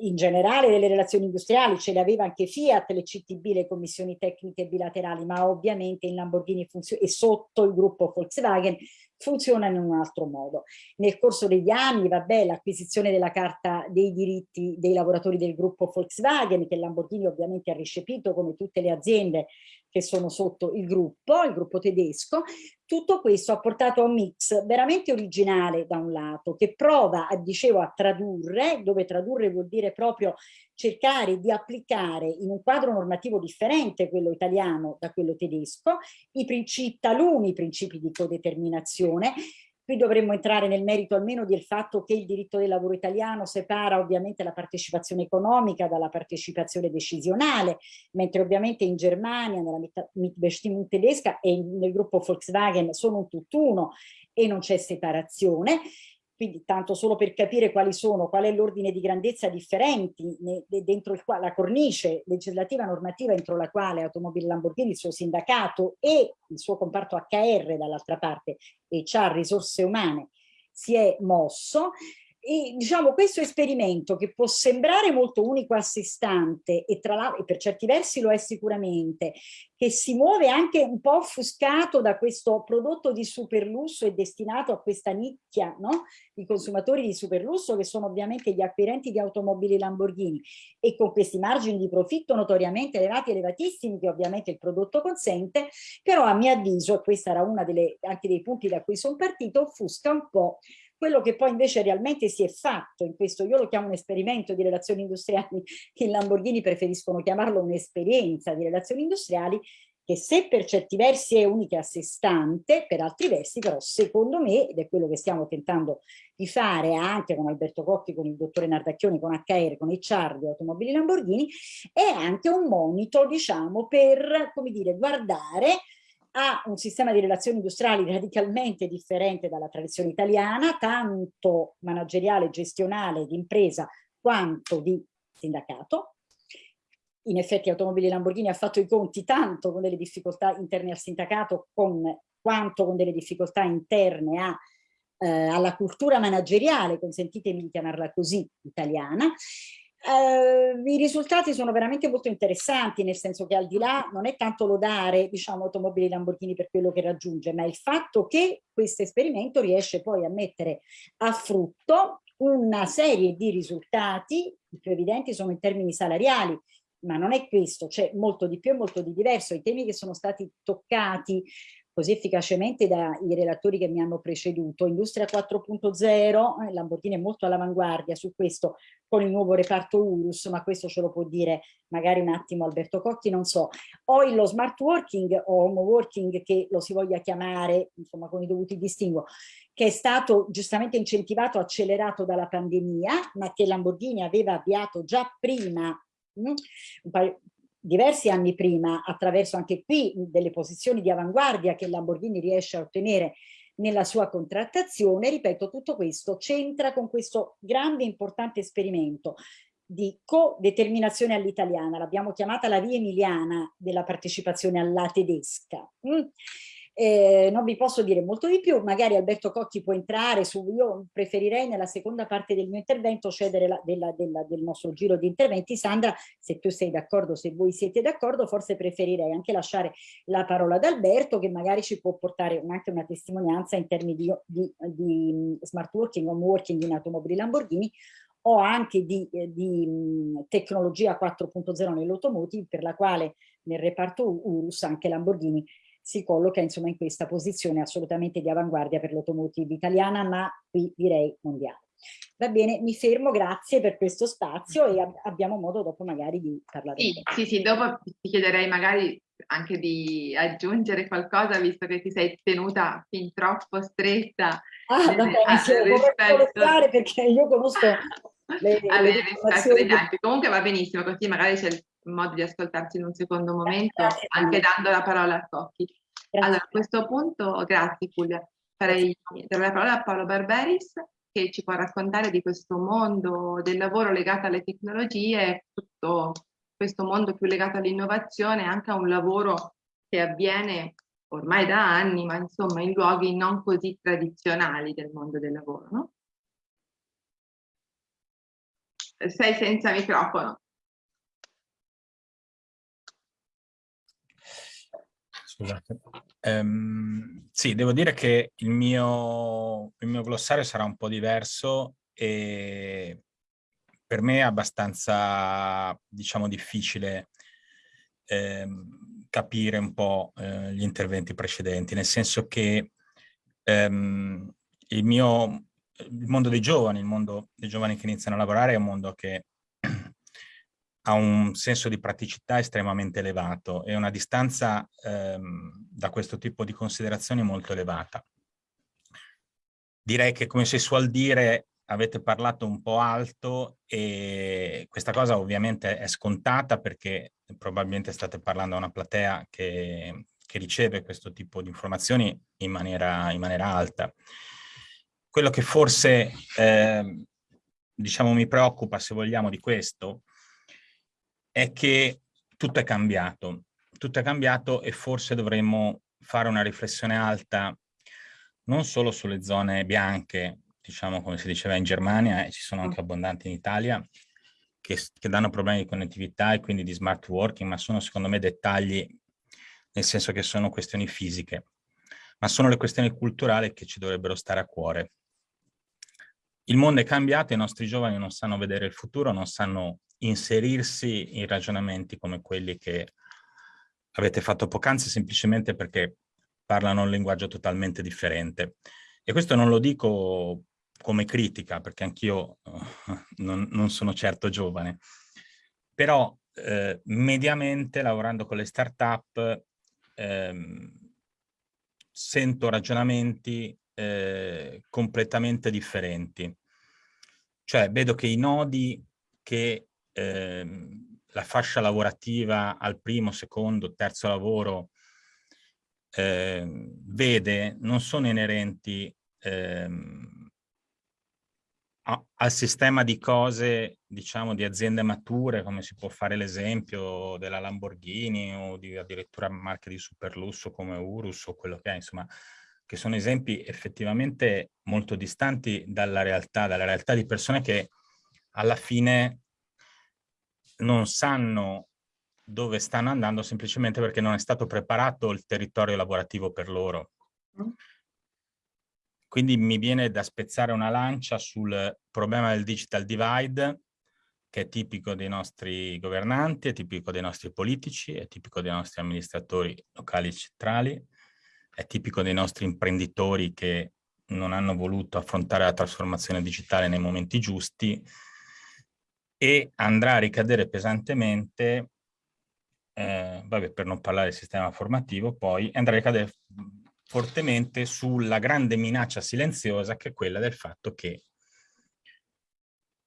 in generale delle relazioni industriali, ce le aveva anche Fiat, le CTB, le commissioni tecniche bilaterali, ma ovviamente in Lamborghini e sotto il gruppo Volkswagen funzionano in un altro modo. Nel corso degli anni, vabbè, l'acquisizione della carta dei diritti dei lavoratori del gruppo Volkswagen, che Lamborghini ovviamente ha ricepito come tutte le aziende che sono sotto il gruppo, il gruppo tedesco, tutto questo ha portato a un mix veramente originale da un lato, che prova, dicevo, a tradurre, dove tradurre vuol dire proprio cercare di applicare in un quadro normativo differente, quello italiano da quello tedesco, i principi, taluni principi di codeterminazione, Qui dovremmo entrare nel merito almeno del fatto che il diritto del lavoro italiano separa ovviamente la partecipazione economica dalla partecipazione decisionale, mentre ovviamente in Germania, nella Mitbestimmung tedesca e nel gruppo Volkswagen sono un tutt'uno e non c'è separazione quindi tanto solo per capire quali sono, qual è l'ordine di grandezza differenti dentro il la cornice legislativa normativa entro la quale Automobili Lamborghini, il suo sindacato e il suo comparto HR dall'altra parte e HR risorse umane si è mosso e diciamo questo esperimento che può sembrare molto unico a sé stante e tra l'altro per certi versi lo è sicuramente, che si muove anche un po' offuscato da questo prodotto di superlusso e destinato a questa nicchia no? di consumatori di superlusso che sono ovviamente gli acquirenti di automobili Lamborghini e con questi margini di profitto notoriamente elevati, elevatissimi che ovviamente il prodotto consente, però a mio avviso, e questo era uno anche dei punti da cui sono partito, offusca un po' quello che poi invece realmente si è fatto in questo, io lo chiamo un esperimento di relazioni industriali, i Lamborghini preferiscono chiamarlo un'esperienza di relazioni industriali, che se per certi versi è unica a sé stante, per altri versi però secondo me, ed è quello che stiamo tentando di fare anche con Alberto Cocchi, con il dottore Nardacchioni, con HR, con HR di Automobili Lamborghini, è anche un monito, diciamo, per, come dire, guardare ha un sistema di relazioni industriali radicalmente differente dalla tradizione italiana, tanto manageriale, gestionale, di impresa, quanto di sindacato. In effetti Automobili Lamborghini ha fatto i conti tanto con delle difficoltà interne al sindacato con, quanto con delle difficoltà interne a, eh, alla cultura manageriale, consentitemi di chiamarla così, italiana, Uh, I risultati sono veramente molto interessanti, nel senso che al di là non è tanto lodare diciamo, automobili Lamborghini per quello che raggiunge, ma il fatto che questo esperimento riesce poi a mettere a frutto una serie di risultati, i più evidenti sono in termini salariali, ma non è questo, c'è molto di più e molto di diverso. I temi che sono stati toccati così efficacemente dai relatori che mi hanno preceduto. Industria 4.0, eh, Lamborghini è molto all'avanguardia su questo con il nuovo reparto URUS, ma questo ce lo può dire magari un attimo Alberto Cocchi, non so. O lo smart working o home working che lo si voglia chiamare, insomma con i dovuti distinguo, che è stato giustamente incentivato, accelerato dalla pandemia, ma che Lamborghini aveva avviato già prima mm, un paio, diversi anni prima attraverso anche qui delle posizioni di avanguardia che Lamborghini riesce a ottenere nella sua contrattazione, ripeto, tutto questo c'entra con questo grande importante esperimento di co-determinazione all'italiana, l'abbiamo chiamata la via emiliana della partecipazione alla tedesca. Mm. Eh, non vi posso dire molto di più, magari Alberto Cocchi può entrare su, io preferirei nella seconda parte del mio intervento cedere la, della, della, del nostro giro di interventi. Sandra, se tu sei d'accordo, se voi siete d'accordo, forse preferirei anche lasciare la parola ad Alberto che magari ci può portare anche una testimonianza in termini di, di, di smart working, home working in automobili Lamborghini o anche di, eh, di tecnologia 4.0 nell'automotive per la quale nel reparto URUS anche Lamborghini si colloca insomma in questa posizione assolutamente di avanguardia per l'automotive italiana, ma qui direi mondiale. Va bene, mi fermo, grazie per questo spazio e ab abbiamo modo dopo magari di parlare. Sì, sì, sì, dopo ti chiederei magari anche di aggiungere qualcosa, visto che ti sei tenuta fin troppo stretta. Ah, va bene, sì, rispetto... perché io conosco le, avere le risposte degli altri. Comunque va benissimo, così magari c'è il modo di ascoltarsi in un secondo momento, grazie, anche dando la parola a Cocchi. Allora, a questo punto, grazie Giulia, farei dare la parola a Paolo Barberis che ci può raccontare di questo mondo del lavoro legato alle tecnologie, tutto questo mondo più legato all'innovazione, anche a un lavoro che avviene ormai da anni, ma insomma in luoghi non così tradizionali del mondo del lavoro. No? Sei senza microfono. Scusate. Um, sì, devo dire che il mio, il mio glossario sarà un po' diverso e per me è abbastanza, diciamo, difficile ehm, capire un po' eh, gli interventi precedenti, nel senso che ehm, il mio il mondo dei giovani, il mondo dei giovani che iniziano a lavorare è un mondo che ha un senso di praticità estremamente elevato e una distanza ehm, da questo tipo di considerazioni molto elevata. Direi che come si suol dire avete parlato un po' alto e questa cosa ovviamente è scontata perché probabilmente state parlando a una platea che, che riceve questo tipo di informazioni in maniera, in maniera alta. Quello che forse eh, diciamo mi preoccupa se vogliamo di questo è che tutto è cambiato, tutto è cambiato e forse dovremmo fare una riflessione alta non solo sulle zone bianche, diciamo come si diceva in Germania, e ci sono anche abbondanti in Italia, che, che danno problemi di connettività e quindi di smart working, ma sono secondo me dettagli, nel senso che sono questioni fisiche, ma sono le questioni culturali che ci dovrebbero stare a cuore. Il mondo è cambiato, i nostri giovani non sanno vedere il futuro, non sanno inserirsi in ragionamenti come quelli che avete fatto poc'anzi semplicemente perché parlano un linguaggio totalmente differente. E questo non lo dico come critica, perché anch'io uh, non, non, sono certo giovane, però eh, mediamente lavorando con le start-up eh, sento ragionamenti eh, completamente differenti. Cioè vedo che i nodi che ehm, la fascia lavorativa al primo, secondo, terzo lavoro eh, vede non sono inerenti ehm, a, al sistema di cose, diciamo, di aziende mature, come si può fare l'esempio della Lamborghini o di addirittura marche di superlusso come Urus o quello che è, insomma, che sono esempi effettivamente molto distanti dalla realtà, dalla realtà di persone che alla fine non sanno dove stanno andando semplicemente perché non è stato preparato il territorio lavorativo per loro. Mm. Quindi mi viene da spezzare una lancia sul problema del digital divide, che è tipico dei nostri governanti, è tipico dei nostri politici, è tipico dei nostri amministratori locali e centrali, è tipico dei nostri imprenditori che non hanno voluto affrontare la trasformazione digitale nei momenti giusti, e andrà a ricadere pesantemente, eh, vabbè, per non parlare del sistema formativo, poi andrà a ricadere fortemente sulla grande minaccia silenziosa che è quella del fatto che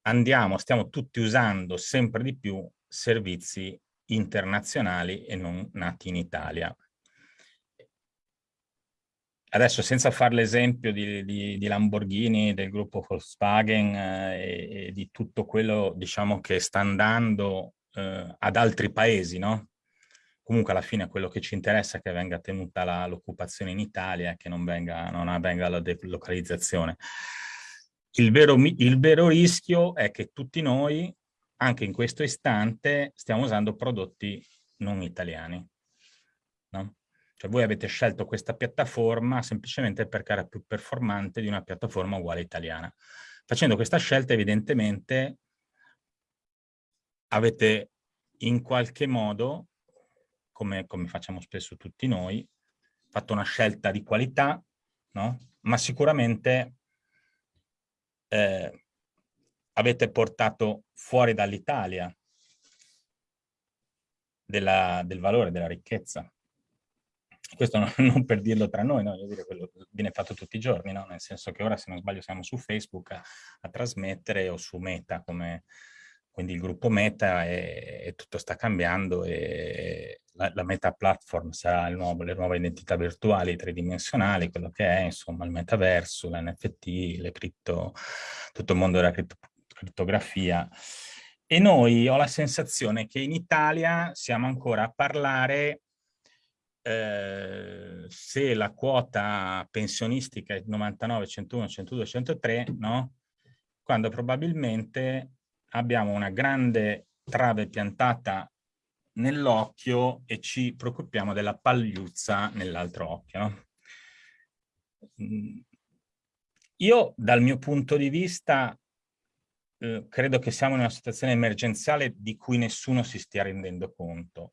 andiamo, stiamo tutti usando sempre di più servizi internazionali e non nati in Italia. Adesso senza fare l'esempio di, di, di, Lamborghini, del gruppo Volkswagen eh, e, e, di tutto quello diciamo, che sta andando eh, ad altri paesi, no? Comunque alla fine quello che ci interessa è che venga tenuta l'occupazione in Italia e che non, venga, non avvenga la delocalizzazione. Il vero, il vero rischio è che tutti noi, anche in questo istante, stiamo usando prodotti non italiani. No? Cioè voi avete scelto questa piattaforma semplicemente perché era più performante di una piattaforma uguale italiana. Facendo questa scelta evidentemente avete in qualche modo, come, come facciamo spesso tutti noi, fatto una scelta di qualità, no? ma sicuramente eh, avete portato fuori dall'Italia del valore, della ricchezza questo non, per dirlo tra noi, no? dire, quello viene fatto tutti i giorni, no? nel senso che ora se non sbaglio siamo su Facebook a, a trasmettere o su Meta, come, quindi il gruppo Meta e, e tutto sta cambiando e la, la, Meta Platform sarà nuovo, le nuove identità virtuali tridimensionali, quello che è insomma il metaverso, l'NFT, le cripto, tutto il mondo della cripto, crittografia. E noi ho la sensazione che in Italia siamo ancora a parlare eh, se la quota pensionistica è 99, 101, 102, 103, no? Quando probabilmente abbiamo una grande trave piantata nell'occhio e ci preoccupiamo della pagliuzza nell'altro occhio. No? Mm. Io dal mio punto di vista eh, credo che siamo in una situazione emergenziale di cui nessuno si stia rendendo conto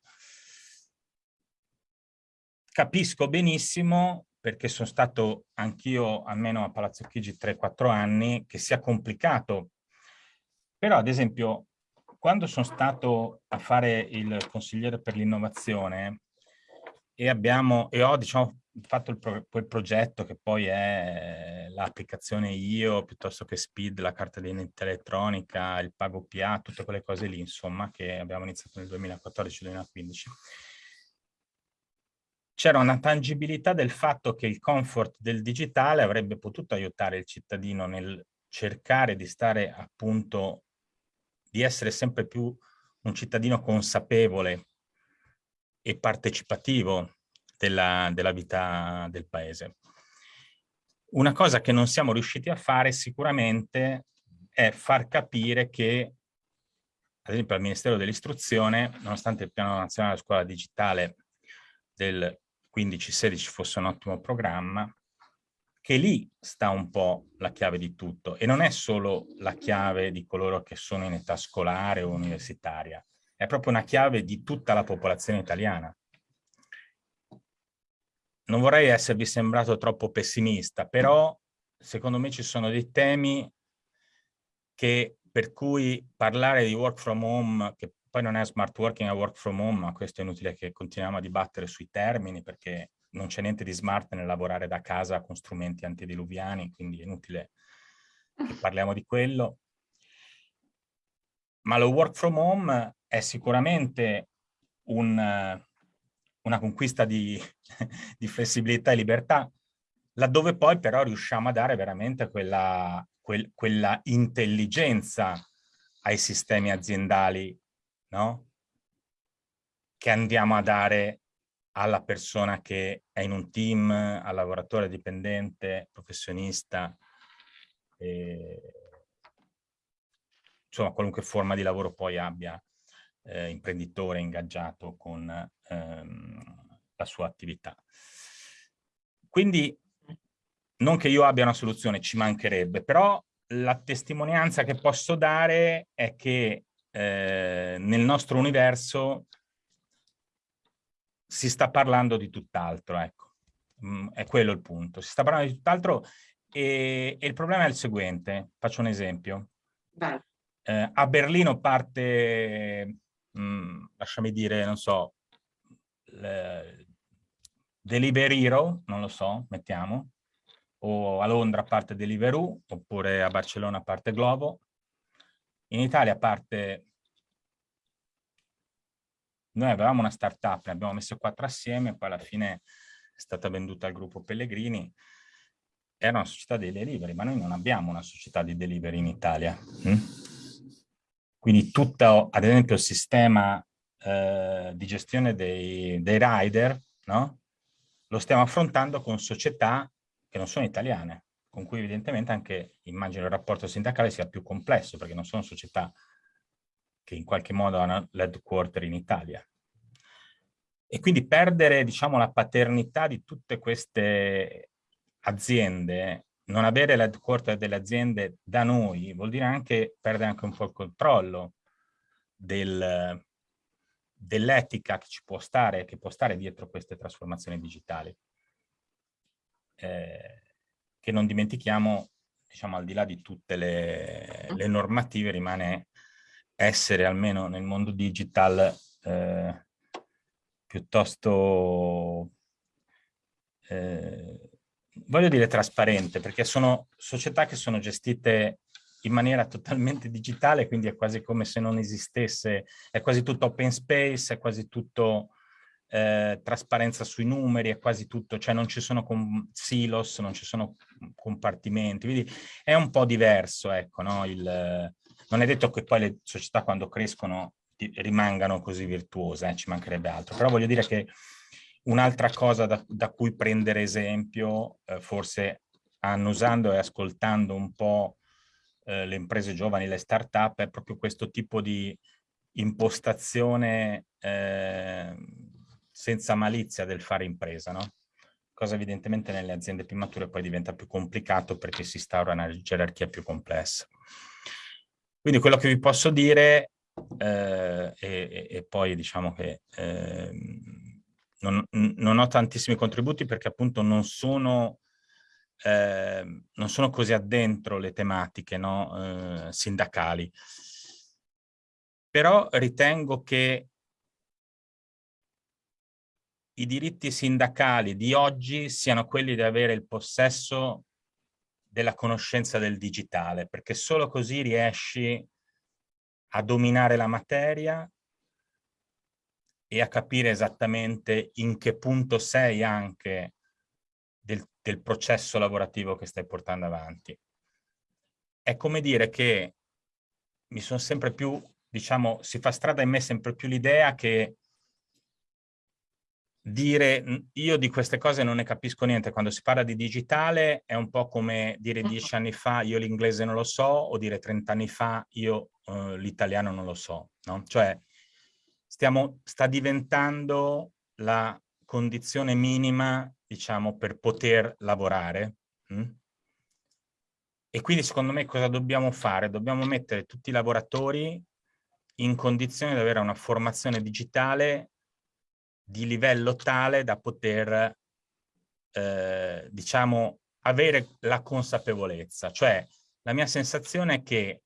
capisco benissimo, perché sono stato anch'io almeno a Palazzo Chigi 3-4 anni, che sia complicato. Però, ad esempio, quando sono stato a fare il consigliere per l'innovazione e e ho diciamo, fatto il pro, quel progetto che poi è l'applicazione IO piuttosto che SPID, la carta d'identità elettronica, il pago PA, tutte quelle cose lì, insomma, che abbiamo iniziato nel 2014-2015 c'era una tangibilità del fatto che il comfort del digitale avrebbe potuto aiutare il cittadino nel cercare di stare appunto, di essere sempre più un cittadino consapevole e partecipativo della, della vita del paese. Una cosa che non siamo riusciti a fare sicuramente è far capire che, ad esempio al Ministero dell'Istruzione, nonostante il Piano Nazionale della Scuola Digitale del 15-16 fosse un ottimo programma, che lì sta un po' la chiave di tutto e non è solo la chiave di coloro che sono in età scolare o universitaria, è proprio una chiave di tutta la popolazione italiana. Non vorrei esservi sembrato troppo pessimista, però secondo me ci sono dei temi che, per cui parlare di work from home, che poi non è smart working, è work from home, ma questo è inutile che continuiamo a dibattere sui termini perché non c'è niente di smart nel lavorare da casa con strumenti antidiluviani, quindi è inutile che parliamo di quello. Ma lo work from home è sicuramente un, una conquista di, di, flessibilità e libertà, laddove poi però riusciamo a dare veramente quella, quel, quella intelligenza ai sistemi aziendali no? che andiamo a dare alla persona che è in un team, al lavoratore dipendente, professionista, eh, insomma qualunque forma di lavoro poi abbia eh, imprenditore ingaggiato con ehm, la sua attività. Quindi non che io abbia una soluzione, ci mancherebbe, però la testimonianza che posso dare è che eh, nel nostro universo si sta parlando di tutt'altro, ecco. Mm, è quello il punto. Si sta parlando di tutt'altro e, e, il problema è il seguente. Faccio un esempio. Eh, a Berlino parte, mm, lasciami dire, non so, Deliveroo, non lo so, mettiamo, o a Londra parte Deliveroo, oppure a Barcellona parte Globo, in Italia parte, noi avevamo una startup, ne abbiamo messo quattro assieme, poi alla fine è stata venduta al gruppo Pellegrini, era una società di delivery, ma noi non abbiamo una società di delivery in Italia. Hm? Quindi tutto, ad esempio, il sistema eh, di gestione dei, dei rider, no? lo stiamo affrontando con società che non sono italiane con cui evidentemente anche immagino il rapporto sindacale sia più complesso perché non sono società che in qualche modo hanno l'headquarter in Italia. E quindi perdere diciamo, la paternità di tutte queste aziende, non avere l'headquarter delle aziende da noi, vuol dire anche perdere anche un po' il controllo del, dell'etica che ci può stare, che può stare dietro queste trasformazioni digitali. Eh, che non dimentichiamo, diciamo al di là di tutte le, le normative, rimane essere almeno nel mondo digital eh, piuttosto eh, voglio dire trasparente, perché sono società che sono gestite in maniera totalmente digitale, quindi è quasi come se non esistesse, è quasi tutto open space, è quasi tutto eh, trasparenza sui numeri, è quasi tutto, cioè non ci sono silos, non ci sono compartimenti, quindi è un po' diverso, ecco, no? Il, non è detto che poi le società quando crescono rimangano così virtuose, eh, ci mancherebbe altro, però voglio dire che un'altra cosa da, da, cui prendere esempio, eh, forse annusando e ascoltando un po' eh, le imprese giovani, le start-up, è proprio questo tipo di impostazione eh, senza malizia del fare impresa, no? Cosa evidentemente nelle aziende più mature poi diventa più complicato perché si instaura una gerarchia più complessa. Quindi quello che vi posso dire, eh, e, e, poi diciamo che eh, non, non, ho tantissimi contributi perché appunto non sono eh, non sono così addentro le tematiche no? eh, sindacali. Però ritengo che i diritti sindacali di oggi siano quelli di avere il possesso della conoscenza del digitale, perché solo così riesci a dominare la materia e a capire esattamente in che punto sei anche del, del processo lavorativo che stai portando avanti. È come dire che mi sono sempre più, diciamo, si fa strada in me sempre più l'idea che dire io di queste cose non ne capisco niente, quando si parla di digitale è un po' come dire dieci anni fa io l'inglese non lo so o dire trent'anni fa io uh, l'italiano non lo so, no? Cioè stiamo, sta diventando la condizione minima diciamo, per poter lavorare. Hm? E quindi secondo me cosa dobbiamo fare? Dobbiamo mettere tutti i lavoratori in condizione di avere una formazione digitale di livello tale da poter, eh, diciamo, avere la consapevolezza. Cioè, la mia sensazione è che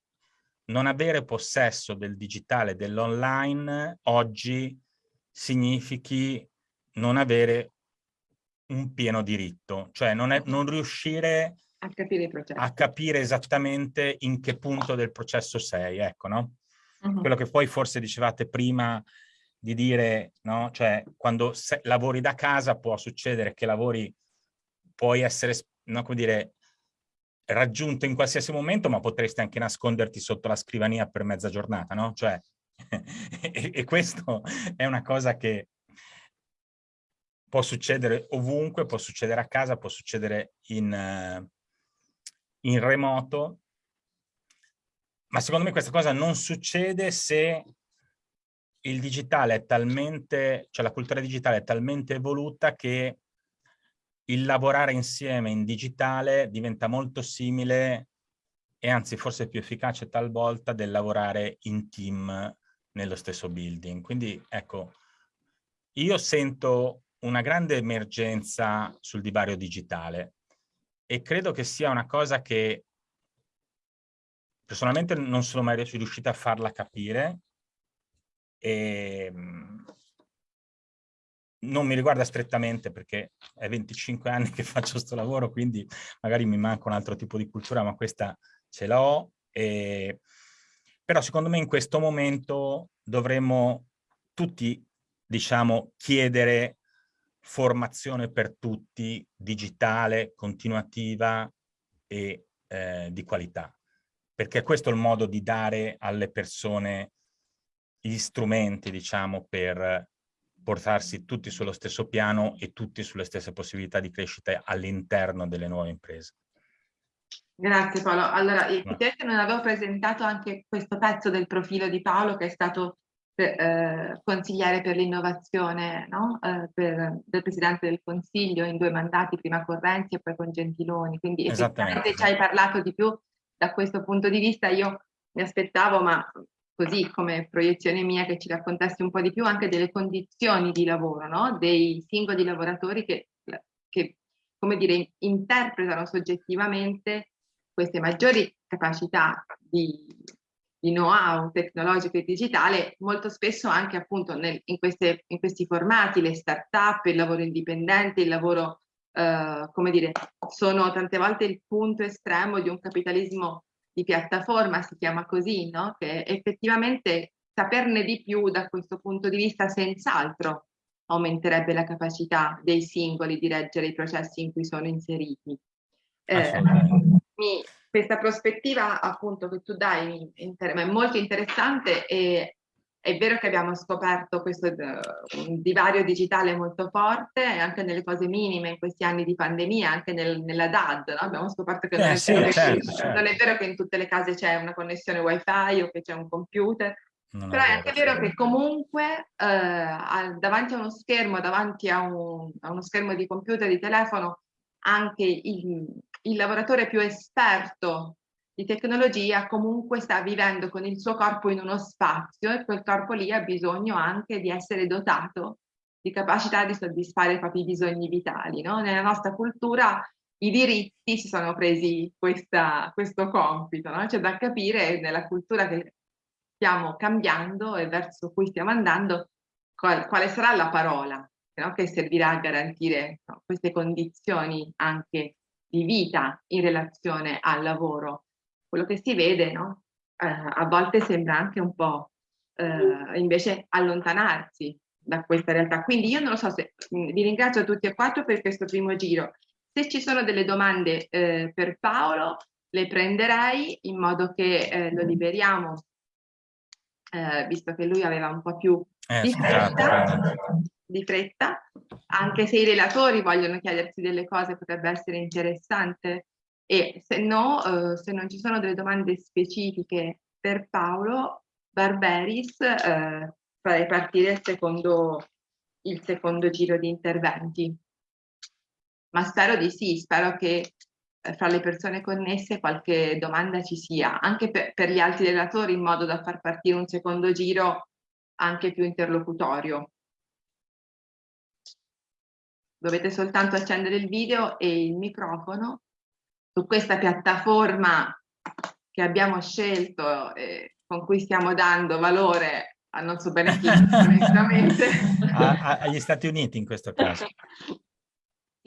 non avere possesso del digitale, dell'online, oggi significhi non avere un pieno diritto, cioè non, è, non riuscire a capire, a capire, esattamente in che punto del processo sei, ecco, no? Uh -huh. Quello che poi forse dicevate prima di dire, no? Cioè, quando lavori da casa può succedere che lavori, puoi essere, no, come dire, raggiunto in qualsiasi momento, ma potresti anche nasconderti sotto la scrivania per mezza giornata, no? Cioè, e, e questo è una cosa che può succedere ovunque, può succedere a casa, può succedere in, uh, in remoto, ma secondo me questa cosa non succede se il digitale è talmente, cioè la cultura digitale è talmente evoluta che il lavorare insieme in digitale diventa molto simile e anzi forse più efficace talvolta del lavorare in team nello stesso building. Quindi ecco, io sento una grande emergenza sul divario digitale e credo che sia una cosa che personalmente non sono mai riuscita a farla capire e ehm, non mi riguarda strettamente perché è 25 anni che faccio questo lavoro, quindi magari mi manca un altro tipo di cultura, ma questa ce l'ho. Però secondo me in questo momento dovremmo tutti, diciamo, chiedere formazione per tutti, digitale, continuativa e eh, di qualità. Perché questo è il modo di dare alle persone gli strumenti, diciamo, per portarsi tutti sullo stesso piano e tutti sulle stesse possibilità di crescita all'interno delle nuove imprese. Grazie Paolo. Allora, effettivamente non avevo presentato anche questo pezzo del profilo di Paolo che è stato eh, consigliere per l'innovazione no? eh, del Presidente del Consiglio in due mandati, prima con Renzi e poi con Gentiloni, quindi effettivamente ci hai parlato di più da questo punto di vista, io mi aspettavo, ma così come proiezione mia, che ci raccontassi un po' di più anche delle condizioni di lavoro, no? dei singoli lavoratori che, che, come dire, interpretano soggettivamente queste maggiori capacità di, di know-how tecnologico e digitale, molto spesso anche appunto nel, in, queste, in, questi formati, le start-up, il lavoro indipendente, il lavoro eh, come dire, sono tante volte il punto estremo di un capitalismo di piattaforma, si chiama così, no? che effettivamente saperne di più da questo punto di vista senz'altro aumenterebbe la capacità dei singoli di reggere i processi in cui sono inseriti. Eh, mi, questa prospettiva appunto che tu dai è molto interessante e è vero che abbiamo scoperto questo uh, divario digitale molto forte anche nelle cose minime in questi anni di pandemia, anche nel, nella DAD, no? abbiamo scoperto che, eh, non, è sì, certo, che certo. non, è vero che in tutte le case c'è una connessione wifi o che c'è un computer, non però è anche vero che comunque eh, davanti a uno schermo, davanti a, un, a uno schermo di computer, di telefono, anche il, il lavoratore più esperto di tecnologia comunque sta vivendo con il suo corpo in uno spazio e quel corpo lì ha bisogno anche di essere dotato di capacità di soddisfare i propri bisogni vitali. No? Nella nostra cultura i diritti si sono presi questa, questo compito, no? c'è da capire nella cultura che stiamo cambiando e verso cui stiamo andando qual, quale sarà la parola no? che servirà a garantire queste condizioni anche di vita in relazione al lavoro quello che si vede, no? eh, a volte sembra anche un po' eh, invece allontanarsi da questa realtà. Quindi io non lo so se mm, vi ringrazio tutti e quattro per questo primo giro. Se ci sono delle domande eh, per Paolo, le prenderei in modo che eh, lo liberiamo, eh, visto che lui aveva un po' più eh, di fretta, di fretta, anche se i relatori vogliono chiedersi delle cose potrebbe essere interessante e se no, eh, se non ci sono delle domande specifiche per Paolo Barberis, eh, farei partire il secondo, il secondo giro di interventi. Ma spero di sì, spero che eh, fra le persone connesse qualche domanda ci sia, anche per, per gli altri relatori, in modo da far partire un secondo giro anche più interlocutorio. Dovete soltanto accendere il video e il microfono su questa piattaforma che abbiamo scelto e con cui stiamo dando valore a non so bene chi, onestamente. agli Stati Uniti in questo caso.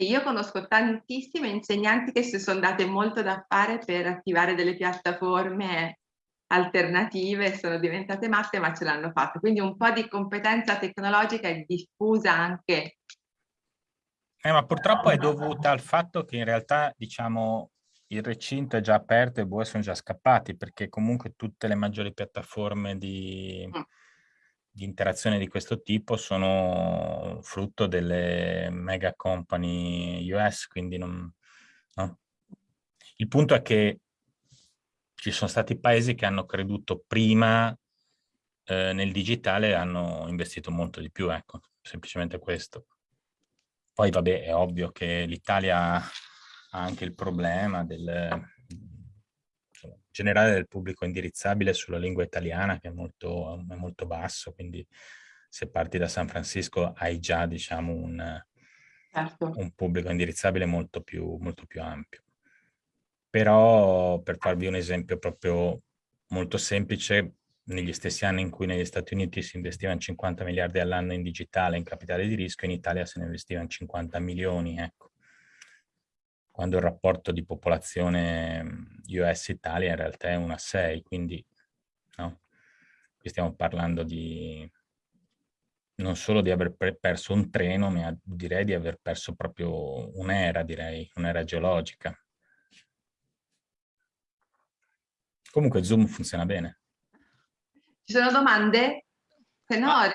Io conosco tantissime insegnanti che si sono date molto da fare per attivare delle piattaforme alternative, sono diventate matte ma ce l'hanno fatto. Quindi un po' di competenza tecnologica è diffusa anche. Eh, ma purtroppo è dovuta al fatto che in realtà, diciamo, il recinto è già aperto e i bue sono già scappati perché comunque tutte le maggiori piattaforme di, mm. di interazione di questo tipo sono frutto delle mega company US, quindi non... No? Il punto è che ci sono stati paesi che hanno creduto prima eh, nel digitale e hanno investito molto di più, ecco, semplicemente questo. Poi vabbè, è ovvio che l'Italia anche il problema del insomma, generale del pubblico indirizzabile sulla lingua italiana che è molto, è molto basso, quindi se parti da San Francisco hai già diciamo un, certo. un pubblico indirizzabile molto più, molto più ampio. Però per farvi un esempio proprio molto semplice, negli stessi anni in cui negli Stati Uniti si investiva in 50 miliardi all'anno in digitale, in capitale di rischio, in Italia se ne investiva in 50 milioni, ecco quando il rapporto di popolazione US-Italia in realtà è 1 a 6, quindi no? qui stiamo parlando di non solo di aver perso un treno, ma direi di aver perso proprio un'era, direi, un'era geologica. Comunque Zoom funziona bene. Ci sono domande? Se no, ah,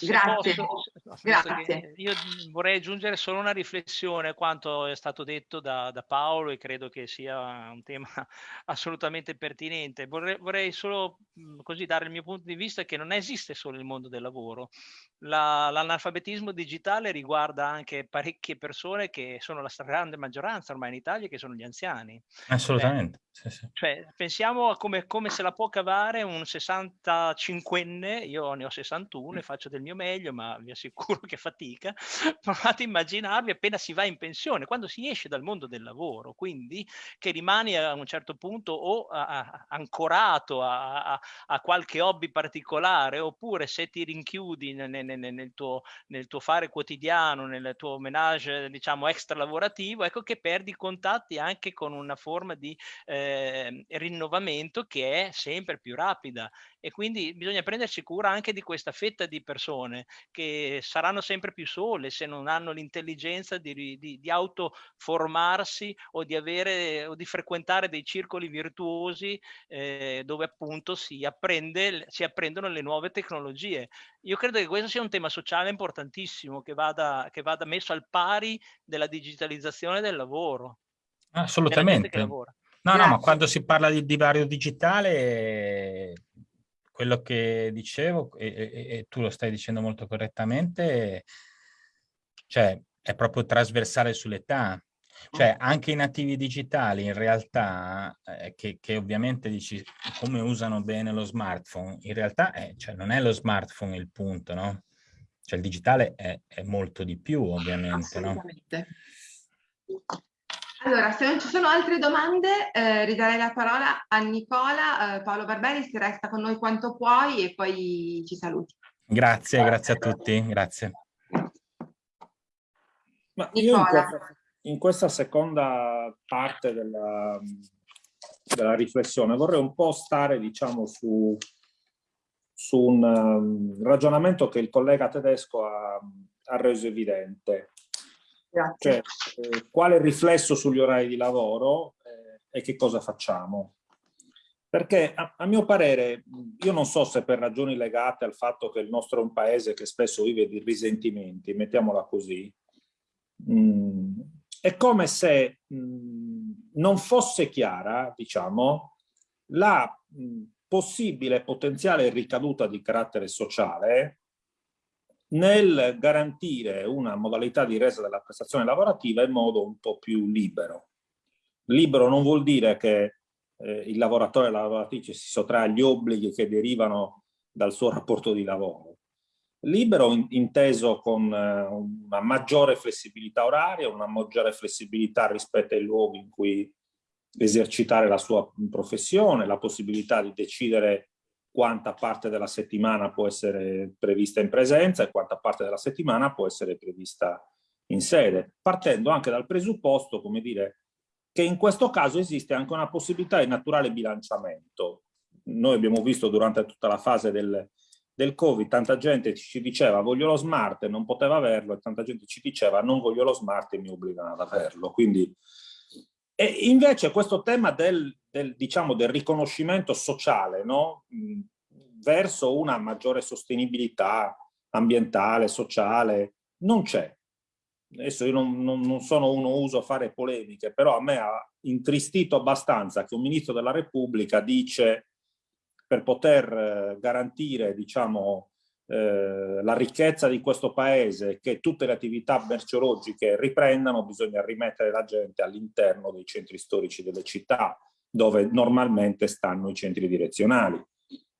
Grazie. Posso, Grazie. Io vorrei aggiungere solo una riflessione a quanto è stato detto da, da, Paolo e credo che sia un tema assolutamente pertinente. Vorrei, vorrei solo mhmm, così dare il mio punto di vista che non esiste solo il mondo del lavoro. l'analfabetismo digitale riguarda anche parecchie persone che sono la stragrande maggioranza ormai in Italia, che sono gli anziani. Assolutamente. Cioè, sì, sì. cioè pensiamo a come, come se la può cavare un 65enne, io ne ho 61 e faccio del mio meglio, ma vi assicuro che fatica, provate a immaginarvi appena si va in pensione, quando si esce dal mondo del lavoro, quindi che rimani a un certo punto o a, a, ancorato a, a qualche hobby particolare oppure se ti rinchiudi nel, nel, nel, tuo, nel tuo fare quotidiano, nel tuo menage diciamo extra lavorativo, ecco che perdi contatti anche con una forma di eh, rinnovamento che è sempre più rapida e quindi bisogna prendersi cura anche di questa fetta di persone che saranno sempre più sole se non hanno l'intelligenza di, di, di autoformarsi o di, avere, o di frequentare dei circoli virtuosi eh, dove appunto si, apprende, si apprendono le nuove tecnologie. Io credo che questo sia un tema sociale importantissimo che vada, che vada messo al pari della digitalizzazione del lavoro. Assolutamente. No, Grazie. no, ma quando si parla di divario digitale quello che dicevo, e, e, e, tu lo stai dicendo molto correttamente, cioè è proprio trasversale sull'età. Cioè anche i nativi digitali in realtà, eh, che, che, ovviamente dici come usano bene lo smartphone, in realtà è, cioè, non è lo smartphone il punto, no? Cioè il digitale è, è molto di più ovviamente, no? Allora, se non ci sono altre domande, eh, ridarei la parola a Nicola. Eh, Paolo Barberi, se resta con noi quanto puoi e poi ci saluti. Grazie, grazie a tutti, grazie. Ma io in questa, in questa, seconda parte della, della, riflessione vorrei un po' stare, diciamo, su, su un um, ragionamento che il collega tedesco ha, ha reso evidente cioè, eh, quale riflesso sugli orari di lavoro eh, e che cosa facciamo. Perché a, a, mio parere, io non so se per ragioni legate al fatto che il nostro è un paese che spesso vive di risentimenti, mettiamola così, mh, mm, è come se mh, mm, non fosse chiara, diciamo, la mh, mm, possibile potenziale ricaduta di carattere sociale nel garantire una modalità di resa della prestazione lavorativa in modo un po' più libero. Libero non vuol dire che eh, il lavoratore e la lavoratrice si sottrae agli obblighi che derivano dal suo rapporto di lavoro. Libero in, inteso con eh, una maggiore flessibilità oraria, una maggiore flessibilità rispetto ai luoghi in cui esercitare la sua professione, la possibilità di decidere quanta parte della settimana può essere prevista in presenza e quanta parte della settimana può essere prevista in sede, partendo anche dal presupposto, come dire, che in questo caso esiste anche una possibilità di naturale bilanciamento. Noi abbiamo visto durante tutta la fase del, del Covid, tanta gente ci diceva voglio lo smart e non poteva averlo e tanta gente ci diceva non voglio lo smart e mi obbligano ad averlo. Quindi, e invece questo tema del, del, diciamo, del riconoscimento sociale no? verso una maggiore sostenibilità ambientale, sociale, non c'è. Adesso io non, non, non, sono uno uso fare polemiche, però a me ha intristito abbastanza che un ministro della Repubblica dice per poter eh, garantire diciamo, eh, la ricchezza di questo paese, che tutte le attività merceologiche riprendano, bisogna rimettere la gente all'interno dei centri storici delle città, dove normalmente stanno i centri direzionali.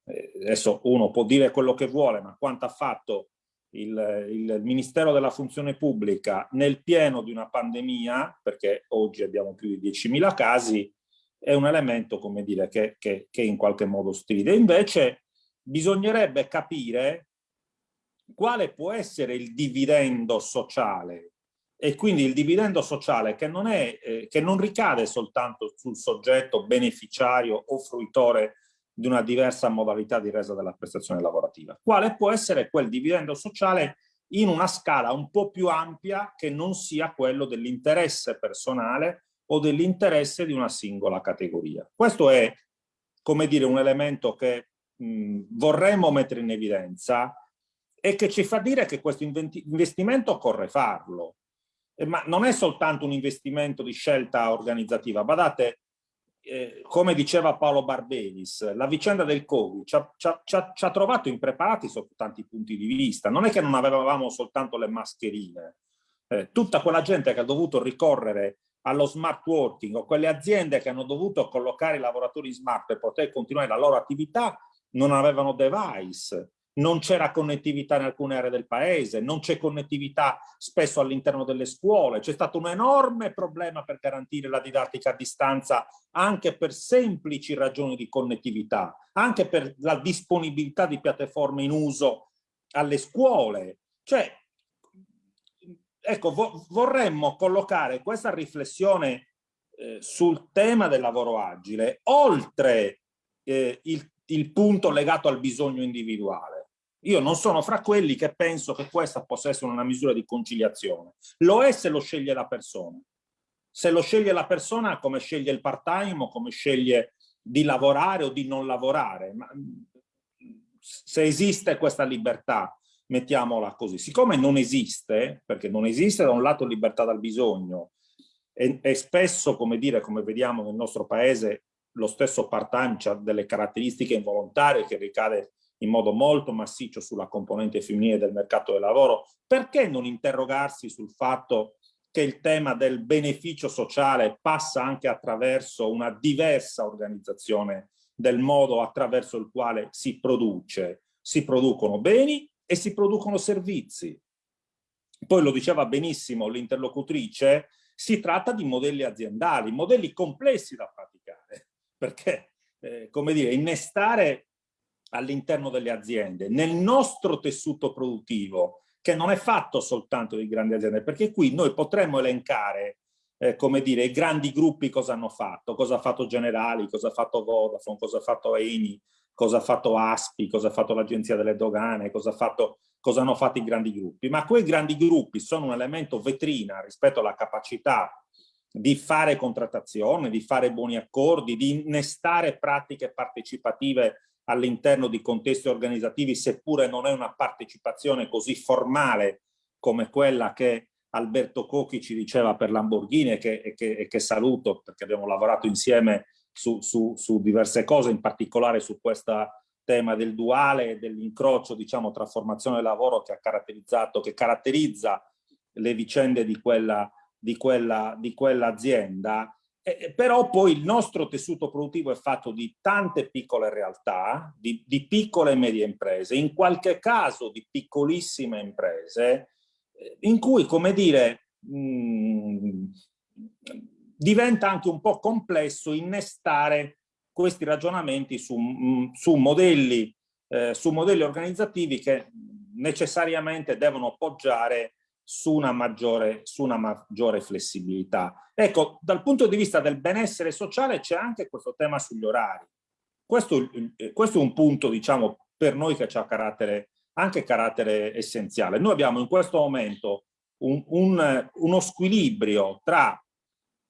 Eh, adesso uno può dire quello che vuole, ma quanto ha fatto il, il, Ministero della Funzione Pubblica nel pieno di una pandemia, perché oggi abbiamo più di 10.000 casi, è un elemento, come dire, che, che, che in qualche modo stride. Invece bisognerebbe capire quale può essere il dividendo sociale e quindi il dividendo sociale che non, è, eh, che non ricade soltanto sul soggetto beneficiario o fruitore di una diversa modalità di resa della prestazione lavorativa. Quale può essere quel dividendo sociale in una scala un po' più ampia che non sia quello dell'interesse personale o dell'interesse di una singola categoria. Questo è, come dire, un elemento che mh, vorremmo mettere in evidenza e che ci fa dire che questo investimento occorre farlo eh, ma non è soltanto un investimento di scelta organizzativa. Badate, eh, come diceva Paolo Barbelis, la vicenda del Covid ci ha, ci, ha, ci ha, trovato impreparati sotto tanti punti di vista. Non è che non avevamo soltanto le mascherine. Eh, tutta quella gente che ha dovuto ricorrere allo smart working o quelle aziende che hanno dovuto collocare i lavoratori smart per poter continuare la loro attività non avevano device non c'era connettività in alcune aree del paese, non c'è connettività spesso all'interno delle scuole, c'è stato un enorme problema per garantire la didattica a distanza anche per semplici ragioni di connettività, anche per la disponibilità di piattaforme in uso alle scuole. Cioè, ecco, vo vorremmo collocare questa riflessione eh, sul tema del lavoro agile oltre eh, il, il punto legato al bisogno individuale io non sono fra quelli che penso che questa possa essere una misura di conciliazione. Lo è se lo sceglie la persona. Se lo sceglie la persona come sceglie il part-time o come sceglie di lavorare o di non lavorare. Ma se esiste questa libertà, mettiamola così. Siccome non esiste, perché non esiste da un lato libertà dal bisogno e, e spesso, come dire, come vediamo nel nostro paese, lo stesso part-time ha delle caratteristiche involontarie che ricade in modo molto massiccio sulla componente femminile del mercato del lavoro, perché non interrogarsi sul fatto che il tema del beneficio sociale passa anche attraverso una diversa organizzazione del modo attraverso il quale si produce. Si producono beni e si producono servizi. Poi lo diceva benissimo l'interlocutrice, si tratta di modelli aziendali, modelli complessi da praticare, perché, eh, come dire, innestare all'interno delle aziende, nel nostro tessuto produttivo, che non è fatto soltanto di grandi aziende, perché qui noi potremmo elencare, eh, come dire, i grandi gruppi cosa hanno fatto, cosa ha fatto Generali, cosa ha fatto Vodafone, cosa ha fatto Eni, cosa ha fatto Aspi, cosa ha fatto l'Agenzia delle Dogane, cosa, ha fatto, cosa hanno fatto i grandi gruppi. Ma quei grandi gruppi sono un elemento vetrina rispetto alla capacità di fare contrattazione, di fare buoni accordi, di innestare pratiche partecipative all'interno di contesti organizzativi, seppure non è una partecipazione così formale come quella che Alberto Cocchi ci diceva per Lamborghini e che, e che, e che saluto perché abbiamo lavorato insieme su, su, su, diverse cose, in particolare su questo tema del duale e dell'incrocio diciamo, tra formazione e lavoro che ha caratterizzato, che caratterizza le vicende di quella, di quella, di quell'azienda eh, però poi il nostro tessuto produttivo è fatto di tante piccole realtà, di, di, piccole e medie imprese, in qualche caso di piccolissime imprese, eh, in cui, come dire, mh, mm, diventa anche un po' complesso innestare questi ragionamenti su, mh, mm, su, modelli, eh, su modelli organizzativi che necessariamente devono poggiare su una maggiore, su una maggiore flessibilità. Ecco, dal punto di vista del benessere sociale c'è anche questo tema sugli orari. Questo, questo, è un punto, diciamo, per noi che ha carattere, anche carattere essenziale. Noi abbiamo in questo momento un, un, uno squilibrio tra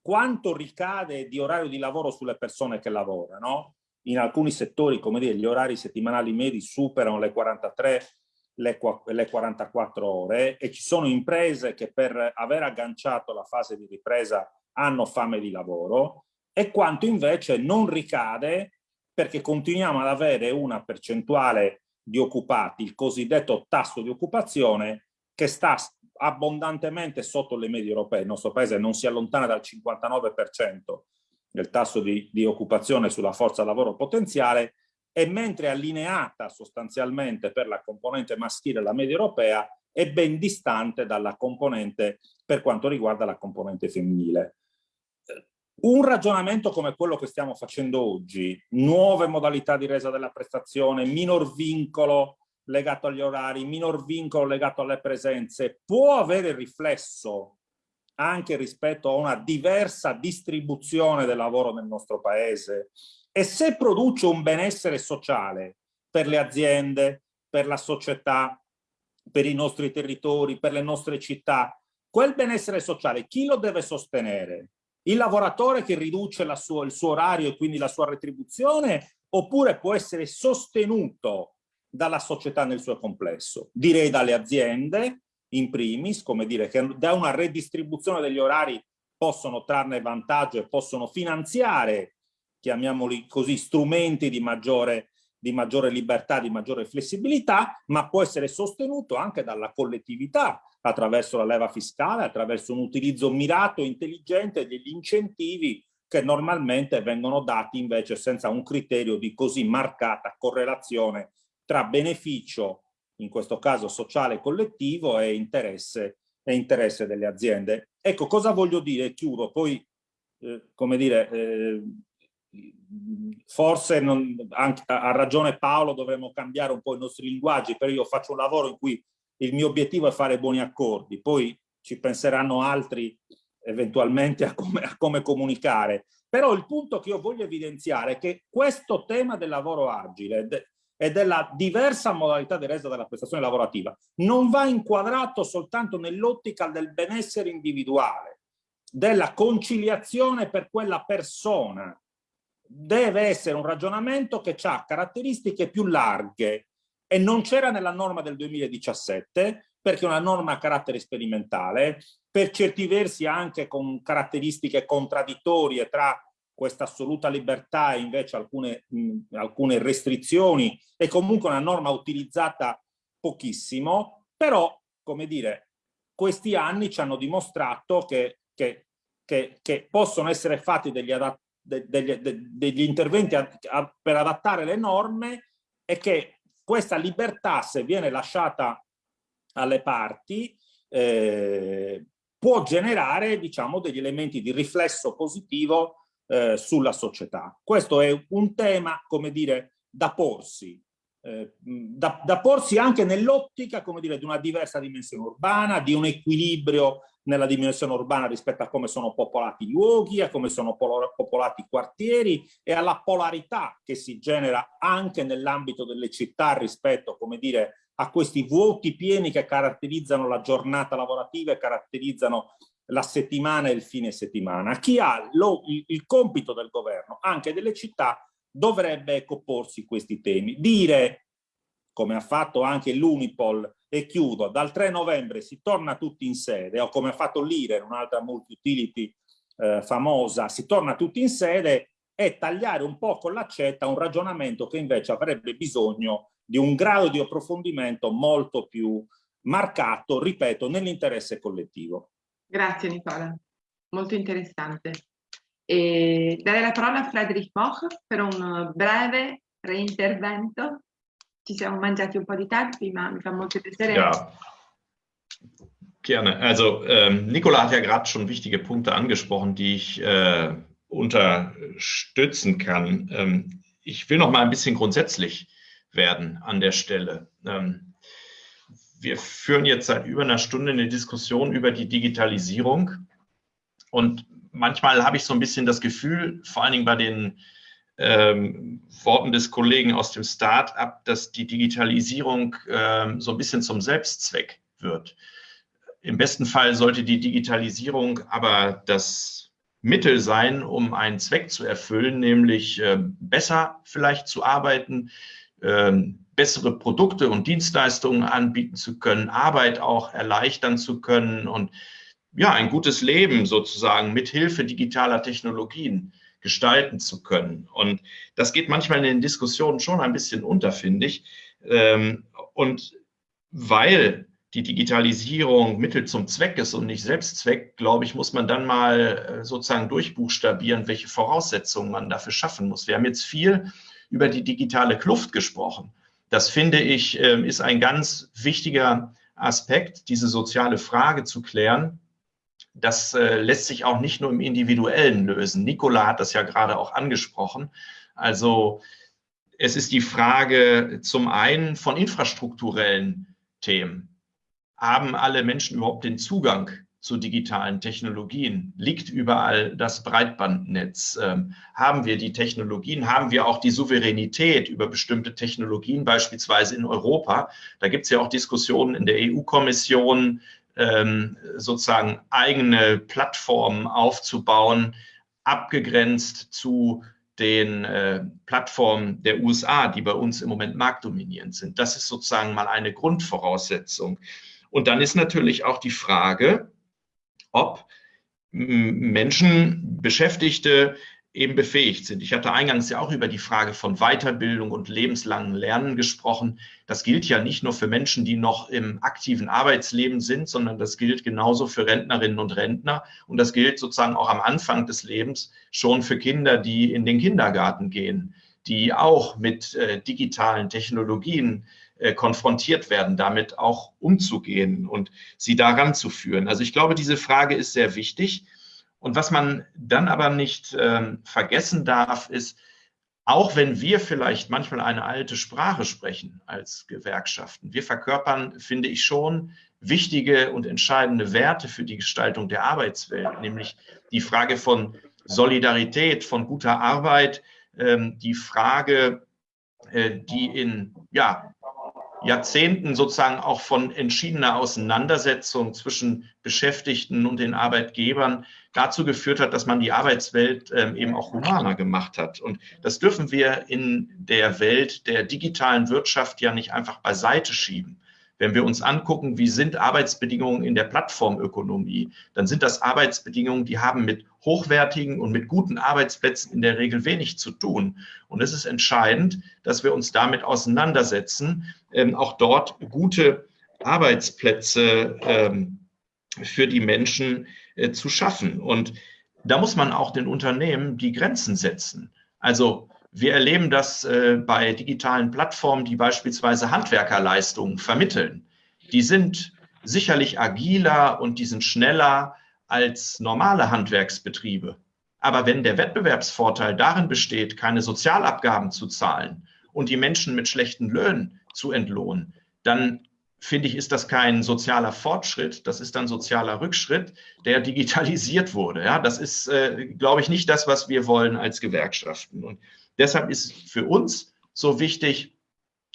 quanto ricade di orario di lavoro sulle persone che lavorano. In alcuni settori, come dire, gli orari settimanali medi superano le 43 le, le 44 ore e ci sono imprese che per aver agganciato la fase di ripresa hanno fame di lavoro e quanto invece non ricade perché continuiamo ad avere una percentuale di occupati, il cosiddetto tasso di occupazione, che sta abbondantemente sotto le medie europee. Il nostro paese non si allontana dal 59% del tasso di, di occupazione sulla forza lavoro potenziale e mentre allineata sostanzialmente per la componente maschile la media europea è ben distante dalla componente per quanto riguarda la componente femminile. Un ragionamento come quello che stiamo facendo oggi, nuove modalità di resa della prestazione, minor vincolo legato agli orari, minor vincolo legato alle presenze, può avere riflesso anche rispetto a una diversa distribuzione del lavoro nel nostro paese, e se produce un benessere sociale per le aziende, per la società, per i nostri territori, per le nostre città, quel benessere sociale chi lo deve sostenere? Il lavoratore che riduce sua, il suo orario e quindi la sua retribuzione oppure può essere sostenuto dalla società nel suo complesso? Direi dalle aziende, in primis, come dire che da una redistribuzione degli orari possono trarne vantaggio e possono finanziare chiamiamoli così, strumenti di maggiore, di maggiore libertà, di maggiore flessibilità, ma può essere sostenuto anche dalla collettività attraverso la leva fiscale, attraverso un utilizzo mirato e intelligente degli incentivi che normalmente vengono dati invece senza un criterio di così marcata correlazione tra beneficio in questo caso sociale collettivo e interesse, e interesse delle aziende. Ecco, cosa voglio dire? Chiudo, poi, eh, come dire, eh, forse non, anche, ha ragione Paolo, dovremmo cambiare un po' i nostri linguaggi, però io faccio un lavoro in cui il mio obiettivo è fare buoni accordi, poi ci penseranno altri eventualmente a come, a come comunicare. Però il punto che io voglio evidenziare è che questo tema del lavoro agile e della diversa modalità di resa della prestazione lavorativa non va inquadrato soltanto nell'ottica del benessere individuale, della conciliazione per quella persona. Deve essere un ragionamento che ha caratteristiche più larghe e non c'era nella norma del 2017 perché è una norma a carattere sperimentale, per certi versi anche con caratteristiche contraddittorie tra questa assoluta libertà e invece alcune, mh, alcune restrizioni, è comunque una norma utilizzata pochissimo, però, come dire, questi anni ci hanno dimostrato che, che, che, che possono essere fatti degli, degli, degli interventi a, a, per adattare le norme e che questa libertà, se viene lasciata alle parti, eh, può generare diciamo, degli elementi di riflesso positivo eh, sulla società. Questo è un tema, come dire, da porsi, eh, da, da, porsi anche nell'ottica, come dire, di una diversa dimensione urbana, di un equilibrio nella dimensione urbana rispetto a come sono popolati i luoghi, a come sono popolati i quartieri e alla polarità che si genera anche nell'ambito delle città rispetto, come dire, a questi vuoti pieni che caratterizzano la giornata lavorativa e caratterizzano la settimana e il fine settimana. Chi ha lo, il, il, compito del governo, anche delle città, dovrebbe ecco porsi questi temi. Dire, come ha fatto anche l'Unipol, e chiudo, dal 3 novembre si torna tutti in sede, o come ha fatto l'IRE, un'altra multi-utility eh, famosa, si torna tutti in sede, e tagliare un po' con l'accetta un ragionamento che invece avrebbe bisogno di un grado di approfondimento molto più marcato, ripeto, nell'interesse collettivo. Grazie Nicola, molto interessante. E darei la parola a Friedrich Moch per un breve reintervento. Ci siamo mangiati un po' di tempi, ma mi fa molto piacere. Ja. Gerne. Also ähm, Nicola hat ja gerade schon wichtige Punkte angesprochen, die ich äh, unterstützen kann. Ähm, ich will noch mal ein bisschen grundsätzlich werden an der Stelle. Ähm, wir führen jetzt seit über einer Stunde eine Diskussion über die Digitalisierung. Und manchmal habe ich so ein bisschen das Gefühl, vor allen Dingen bei den ähm, Worten des Kollegen aus dem Start-up, dass die Digitalisierung ähm, so ein bisschen zum Selbstzweck wird. Im besten Fall sollte die Digitalisierung aber das Mittel sein, um einen Zweck zu erfüllen, nämlich äh, besser vielleicht zu arbeiten, ähm, bessere Produkte und Dienstleistungen anbieten zu können, Arbeit auch erleichtern zu können und ja, ein gutes Leben sozusagen mit Hilfe digitaler Technologien gestalten zu können. Und das geht manchmal in den Diskussionen schon ein bisschen unter, finde ich. Ähm, und weil die Digitalisierung Mittel zum Zweck ist und nicht Selbstzweck, glaube ich, muss man dann mal äh, sozusagen durchbuchstabieren, welche Voraussetzungen man dafür schaffen muss. Wir haben jetzt viel über die digitale Kluft gesprochen. Das finde ich, ähm, ist ein ganz wichtiger Aspekt, diese soziale Frage zu klären. Das äh, lässt sich auch nicht nur im Individuellen lösen. Nicola hat das ja gerade auch angesprochen. Also es ist die Frage zum einen von infrastrukturellen Themen. Haben alle Menschen überhaupt den Zugang zu digitalen Technologien? Liegt überall das Breitbandnetz? Ähm, haben wir die Technologien? Haben wir auch die Souveränität über bestimmte Technologien, beispielsweise in Europa? Da gibt es ja auch Diskussionen in der EU-Kommission, ähm, sozusagen eigene Plattformen aufzubauen, abgegrenzt zu den äh, Plattformen der USA, die bei uns im Moment marktdominierend sind. Das ist sozusagen mal eine Grundvoraussetzung. Und dann ist natürlich auch die Frage, ob Menschen, Beschäftigte eben befähigt sind. Ich hatte eingangs ja auch über die Frage von Weiterbildung und lebenslangen Lernen gesprochen. Das gilt ja nicht nur für Menschen, die noch im aktiven Arbeitsleben sind, sondern das gilt genauso für Rentnerinnen und Rentner. Und das gilt sozusagen auch am Anfang des Lebens schon für Kinder, die in den Kindergarten gehen, die auch mit äh, digitalen Technologien äh, konfrontiert werden, damit auch umzugehen und sie daran zu führen. Also ich glaube, diese Frage ist sehr wichtig. Und was man dann aber nicht ähm, vergessen darf, ist, auch wenn wir vielleicht manchmal eine alte Sprache sprechen als Gewerkschaften, wir verkörpern, finde ich schon, wichtige und entscheidende Werte für die Gestaltung der Arbeitswelt, nämlich die Frage von Solidarität, von guter Arbeit, ähm, die Frage, äh, die in ja, Jahrzehnten sozusagen auch von entschiedener Auseinandersetzung zwischen Beschäftigten und den Arbeitgebern dazu geführt hat, dass man die Arbeitswelt ähm, eben auch humaner gemacht hat. Und das dürfen wir in der Welt der digitalen Wirtschaft ja nicht einfach beiseite schieben. Wenn wir uns angucken, wie sind Arbeitsbedingungen in der Plattformökonomie, dann sind das Arbeitsbedingungen, die haben mit hochwertigen und mit guten Arbeitsplätzen in der Regel wenig zu tun. Und es ist entscheidend, dass wir uns damit auseinandersetzen, ähm, auch dort gute Arbeitsplätze ähm, für die Menschen äh, zu schaffen. Und da muss man auch den Unternehmen die Grenzen setzen. Also wir erleben das äh, bei digitalen Plattformen, die beispielsweise Handwerkerleistungen vermitteln. Die sind sicherlich agiler und die sind schneller als normale Handwerksbetriebe. Aber wenn der Wettbewerbsvorteil darin besteht, keine Sozialabgaben zu zahlen und die Menschen mit schlechten Löhnen zu entlohnen, dann finde ich, ist das kein sozialer Fortschritt, das ist ein sozialer Rückschritt, der digitalisiert wurde. Ja, das ist, äh, glaube ich, nicht das, was wir wollen als Gewerkschaften. Und Deshalb ist für uns so wichtig,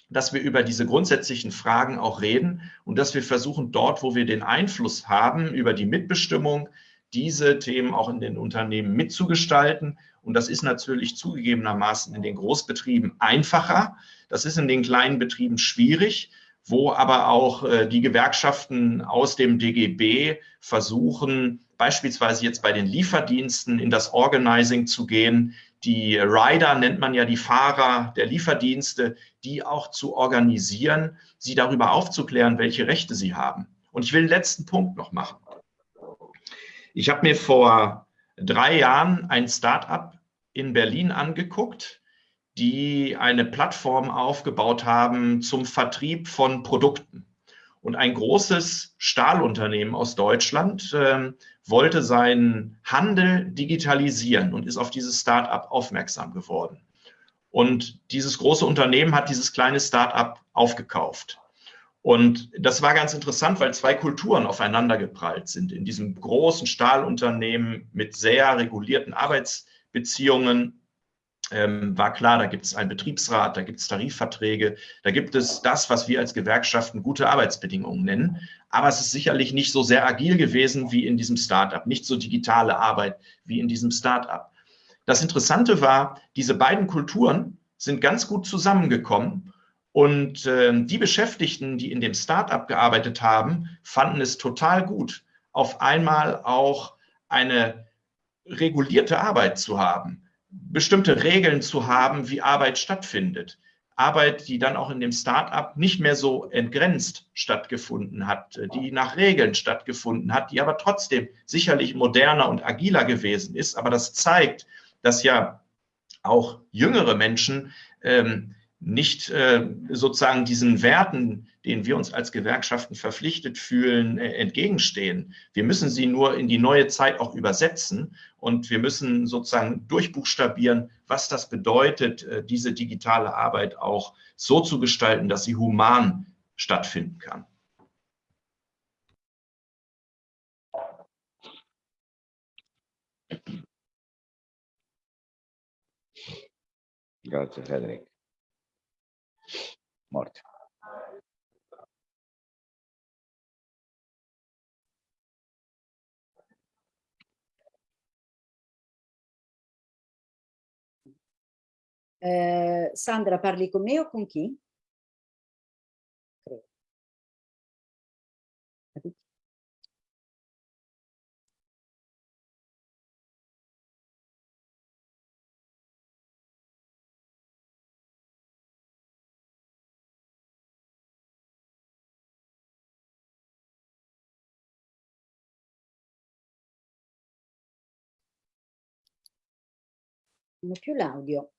dass wir über diese grundsätzlichen Fragen auch reden und dass wir versuchen, dort, wo wir den Einfluss haben, über die Mitbestimmung, diese Themen auch in den Unternehmen mitzugestalten. Und das ist natürlich zugegebenermaßen in den Großbetrieben einfacher. Das ist in den kleinen Betrieben schwierig, wo aber auch äh, die Gewerkschaften aus dem DGB versuchen, beispielsweise jetzt bei den Lieferdiensten in das Organizing zu gehen, die Rider nennt man ja die Fahrer der Lieferdienste, die auch zu organisieren, sie darüber aufzuklären, welche Rechte sie haben. Und ich will den letzten Punkt noch machen. Ich habe mir vor drei Jahren ein Start-up in Berlin angeguckt, die eine Plattform aufgebaut haben zum Vertrieb von Produkten. Und ein großes Stahlunternehmen aus Deutschland äh, wollte seinen Handel digitalisieren und ist auf dieses Start-up aufmerksam geworden. Und dieses große Unternehmen hat dieses kleine Start-up aufgekauft. Und das war ganz interessant, weil zwei Kulturen aufeinander geprallt sind. In diesem großen Stahlunternehmen mit sehr regulierten Arbeitsbeziehungen ähm, war klar, da gibt es einen Betriebsrat, da gibt es Tarifverträge, da gibt es das, was wir als Gewerkschaften gute Arbeitsbedingungen nennen. Aber es ist sicherlich nicht so sehr agil gewesen wie in diesem Startup, nicht so digitale Arbeit wie in diesem Startup. Das Interessante war, diese beiden Kulturen sind ganz gut zusammengekommen und äh, die Beschäftigten, die in dem Startup gearbeitet haben, fanden es total gut, auf einmal auch eine regulierte Arbeit zu haben bestimmte Regeln zu haben, wie Arbeit stattfindet. Arbeit, die dann auch in dem Start-up nicht mehr so entgrenzt stattgefunden hat, die nach Regeln stattgefunden hat, die aber trotzdem sicherlich moderner und agiler gewesen ist. Aber das zeigt, dass ja auch jüngere Menschen ähm, nicht äh, sozusagen diesen Werten, denen wir uns als Gewerkschaften verpflichtet fühlen, äh, entgegenstehen. Wir müssen sie nur in die neue Zeit auch übersetzen und wir müssen sozusagen durchbuchstabieren, was das bedeutet, äh, diese digitale Arbeit auch so zu gestalten, dass sie human stattfinden kann. Grazie Federico. Morte. Eh, Sandra, parli con me o con chi? Non è più l'audio.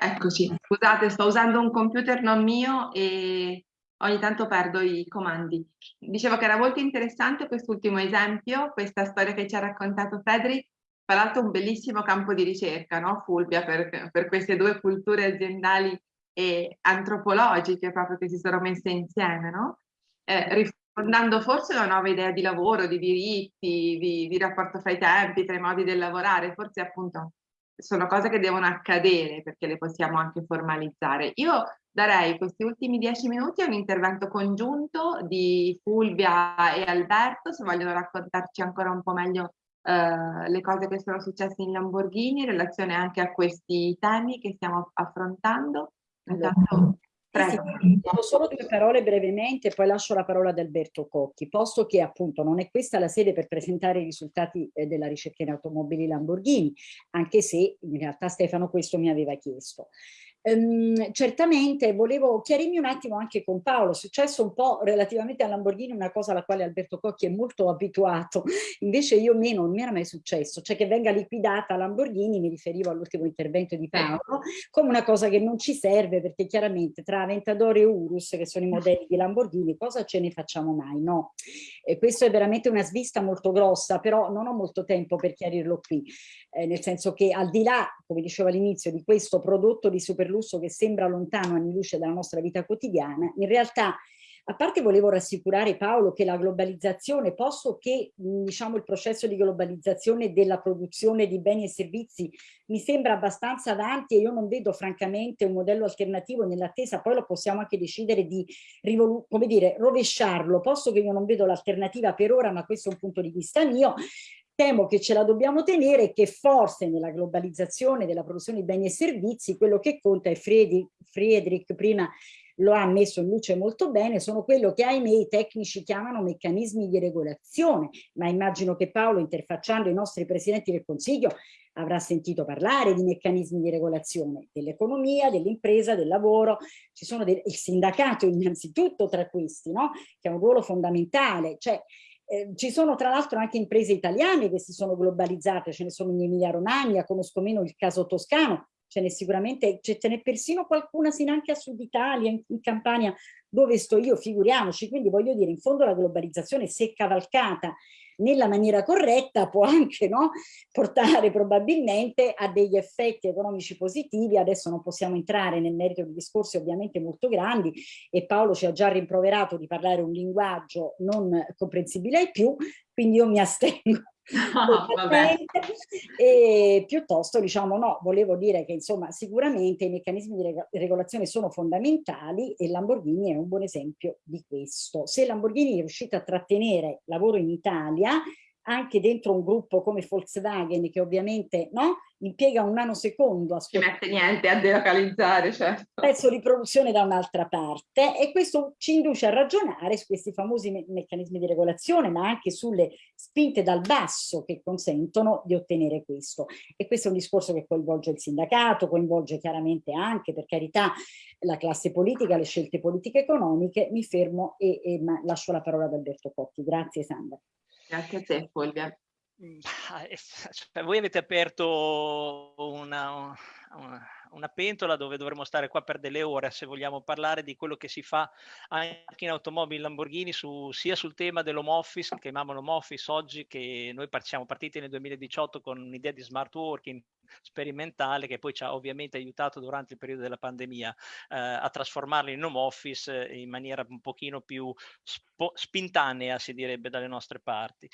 Eccoci, scusate, sto usando un computer non mio e ogni tanto perdo i comandi. Dicevo che era molto interessante quest'ultimo esempio, questa storia che ci ha raccontato Federic, tra l'altro un bellissimo campo di ricerca, no? Fulvia, per, per queste due culture aziendali e antropologiche proprio che si sono messe insieme, no? Eh, rifondando forse una nuova idea di lavoro, di diritti, di, di rapporto fra i tempi, tra i modi del lavorare, forse appunto sono cose che devono accadere perché le possiamo anche formalizzare. Io darei questi ultimi dieci minuti a un intervento congiunto di Fulvia e Alberto, se vogliono raccontarci ancora un po' meglio eh, le cose che sono successe in Lamborghini in relazione anche a questi temi che stiamo affrontando. Intanto, Prego. Sì, solo due parole brevemente, poi lascio la parola ad Alberto Cocchi, posto che appunto non è questa la sede per presentare i risultati eh, della ricerca in automobili Lamborghini, anche se in realtà Stefano questo mi aveva chiesto. Um, certamente volevo chiarirmi un attimo anche con Paolo, è successo un po' relativamente a Lamborghini una cosa alla quale Alberto Cocchi è molto abituato, invece io meno, non mi era mai successo, cioè che venga liquidata Lamborghini, mi riferivo all'ultimo intervento di Paolo, come una cosa che non ci serve perché chiaramente tra Aventador e Urus, che sono i modelli di Lamborghini, cosa ce ne facciamo mai? No, e questo è veramente una svista molto grossa, però non ho molto tempo per chiarirlo qui, eh, nel senso che al di là, come dicevo all'inizio, di questo prodotto di superlusso lusso che sembra lontano anni luce dalla nostra vita quotidiana, in realtà a parte volevo rassicurare Paolo che la globalizzazione, posto che diciamo, il processo di globalizzazione della produzione di beni e servizi mi sembra abbastanza avanti e io non vedo francamente un modello alternativo nell'attesa, poi lo possiamo anche decidere di come dire, rovesciarlo, posto che io non vedo l'alternativa per ora, ma questo è un punto di vista mio, temo che ce la dobbiamo tenere e che forse nella globalizzazione della produzione di beni e servizi quello che conta, e Friedrich prima lo ha messo in luce molto bene, sono quello che ahimè i tecnici chiamano meccanismi di regolazione, ma immagino che Paolo interfacciando i nostri presidenti del Consiglio avrà sentito parlare di meccanismi di regolazione dell'economia, dell'impresa, del lavoro, ci sono del, il sindacato innanzitutto tra questi, no? che ha un ruolo fondamentale, cioè eh, ci sono tra l'altro anche imprese italiane che si sono globalizzate, ce ne sono in Emilia Romagna, conosco meno il caso toscano, ce n'è sicuramente, ce n'è persino qualcuna sino anche a Sud Italia, in, in Campania, dove sto io, figuriamoci, quindi voglio dire, in fondo la globalizzazione se cavalcata nella maniera corretta può anche no, portare probabilmente a degli effetti economici positivi. Adesso non possiamo entrare nel merito di discorsi ovviamente molto grandi e Paolo ci ha già rimproverato di parlare un linguaggio non comprensibile ai più, quindi io mi astengo No, e piuttosto diciamo no, volevo dire che insomma sicuramente i meccanismi di regolazione sono fondamentali e Lamborghini è un buon esempio di questo. Se Lamborghini è riuscita a trattenere lavoro in Italia anche dentro un gruppo come Volkswagen che ovviamente no, impiega un nanosecondo a ci mette niente a delocalizzare certo. pezzo di produzione da un'altra parte e questo ci induce a ragionare su questi famosi me meccanismi di regolazione ma anche sulle spinte dal basso che consentono di ottenere questo. E questo è un discorso che coinvolge il sindacato coinvolge chiaramente anche per carità la classe politica le scelte politiche economiche. Mi fermo e, e lascio la parola ad Alberto Cotti. Grazie Sandra Grazie a te Fulvia. Mm, cioè, voi avete aperto una, una, una, pentola dove dovremmo stare qua per delle ore se vogliamo parlare di quello che si fa anche in automobili Lamborghini su, sia sul tema dell'home office, chiamiamolo home office oggi, che noi siamo partiti nel 2018 con un'idea di smart working sperimentale che poi ci ha ovviamente aiutato durante il periodo della pandemia eh, a trasformarlo in home office in maniera un pochino più spintanea si direbbe dalle nostre parti.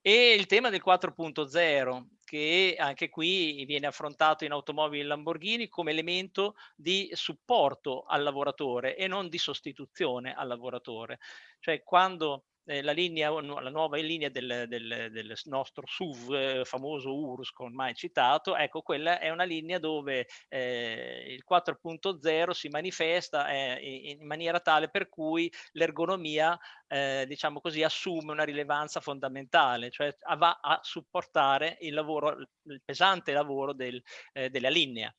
E il tema del 4.0 che anche qui viene affrontato in automobili Lamborghini come elemento di supporto al lavoratore e non di sostituzione al lavoratore. Cioè quando eh, la, linea, la nuova linea del, del, del nostro SUV eh, famoso URUS, ormai citato, ecco quella è una linea dove eh, il 4.0 si manifesta eh, in maniera tale per cui l'ergonomia eh, diciamo così assume una rilevanza fondamentale, cioè va a supportare il lavoro, il pesante lavoro del, eh, della linea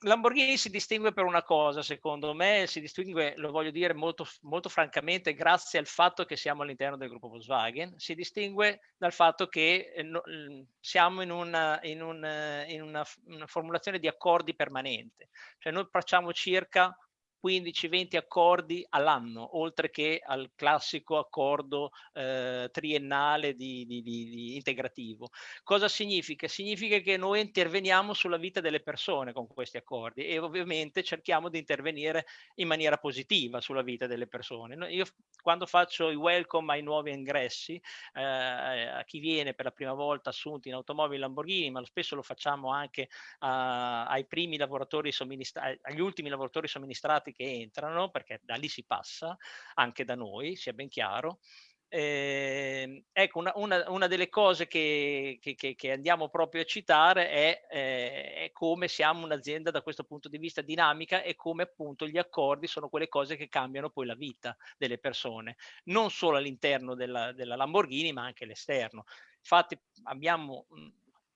Lamborghini si distingue per una cosa, secondo me, si distingue, lo voglio dire molto, molto francamente, grazie al fatto che siamo all'interno del gruppo Volkswagen, si distingue dal fatto che eh, siamo in, una, in, un, in una, una, formulazione di accordi permanente, cioè noi facciamo circa 15-20 accordi all'anno, oltre che al classico accordo eh, triennale di, di, di, integrativo. Cosa significa? Significa che noi interveniamo sulla vita delle persone con questi accordi e ovviamente cerchiamo di intervenire in maniera positiva sulla vita delle persone. Io quando faccio i welcome ai nuovi ingressi, eh, a chi viene per la prima volta assunti in automobili Lamborghini, ma spesso lo facciamo anche a, ai primi lavoratori somministrati, agli ultimi lavoratori somministrati che entrano, perché da lì si passa, anche da noi, sia ben chiaro. Eh, ecco, una, una, una, delle cose che, che, che, andiamo proprio a citare è, eh, è come siamo un'azienda da questo punto di vista dinamica e come appunto gli accordi sono quelle cose che cambiano poi la vita delle persone, non solo all'interno della, della Lamborghini ma anche all'esterno. Infatti abbiamo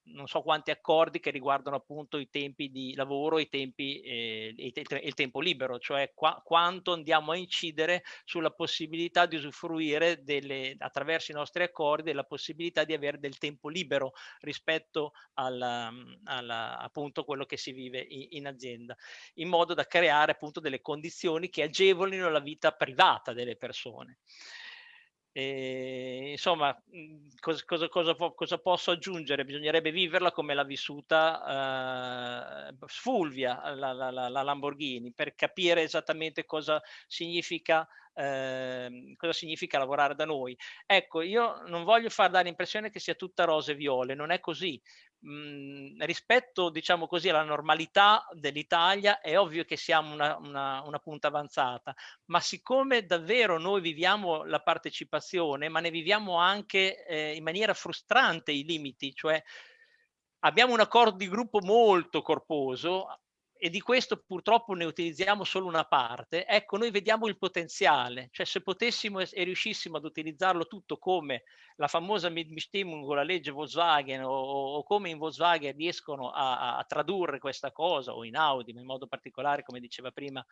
non so quanti accordi che riguardano appunto i tempi di lavoro eh, e il tempo libero, cioè qua, quanto andiamo a incidere sulla possibilità di usufruire delle, attraverso i nostri accordi della possibilità di avere del tempo libero rispetto alla, alla, appunto quello che si vive in, in azienda, in modo da creare appunto delle condizioni che agevolino la vita privata delle persone. E, insomma, cosa, cosa, cosa, cosa, posso aggiungere? Bisognerebbe viverla come l'ha vissuta uh, Fulvia, la, la, la, Lamborghini, per capire esattamente cosa significa, uh, cosa significa lavorare da noi. Ecco, io non voglio far dare l'impressione che sia tutta rose e viole, non è così mh, rispetto, diciamo così, alla normalità dell'Italia è ovvio che siamo una, una, una, punta avanzata, ma siccome davvero noi viviamo la partecipazione, ma ne viviamo anche eh, in maniera frustrante i limiti, cioè abbiamo un accordo di gruppo molto corposo, e di questo purtroppo ne utilizziamo solo una parte, ecco noi vediamo il potenziale, cioè se potessimo e riuscissimo ad utilizzarlo tutto come la famosa Mitbestimmung o la legge Volkswagen o, o, come in Volkswagen riescono a, a, tradurre questa cosa o in Audi, in modo particolare come diceva prima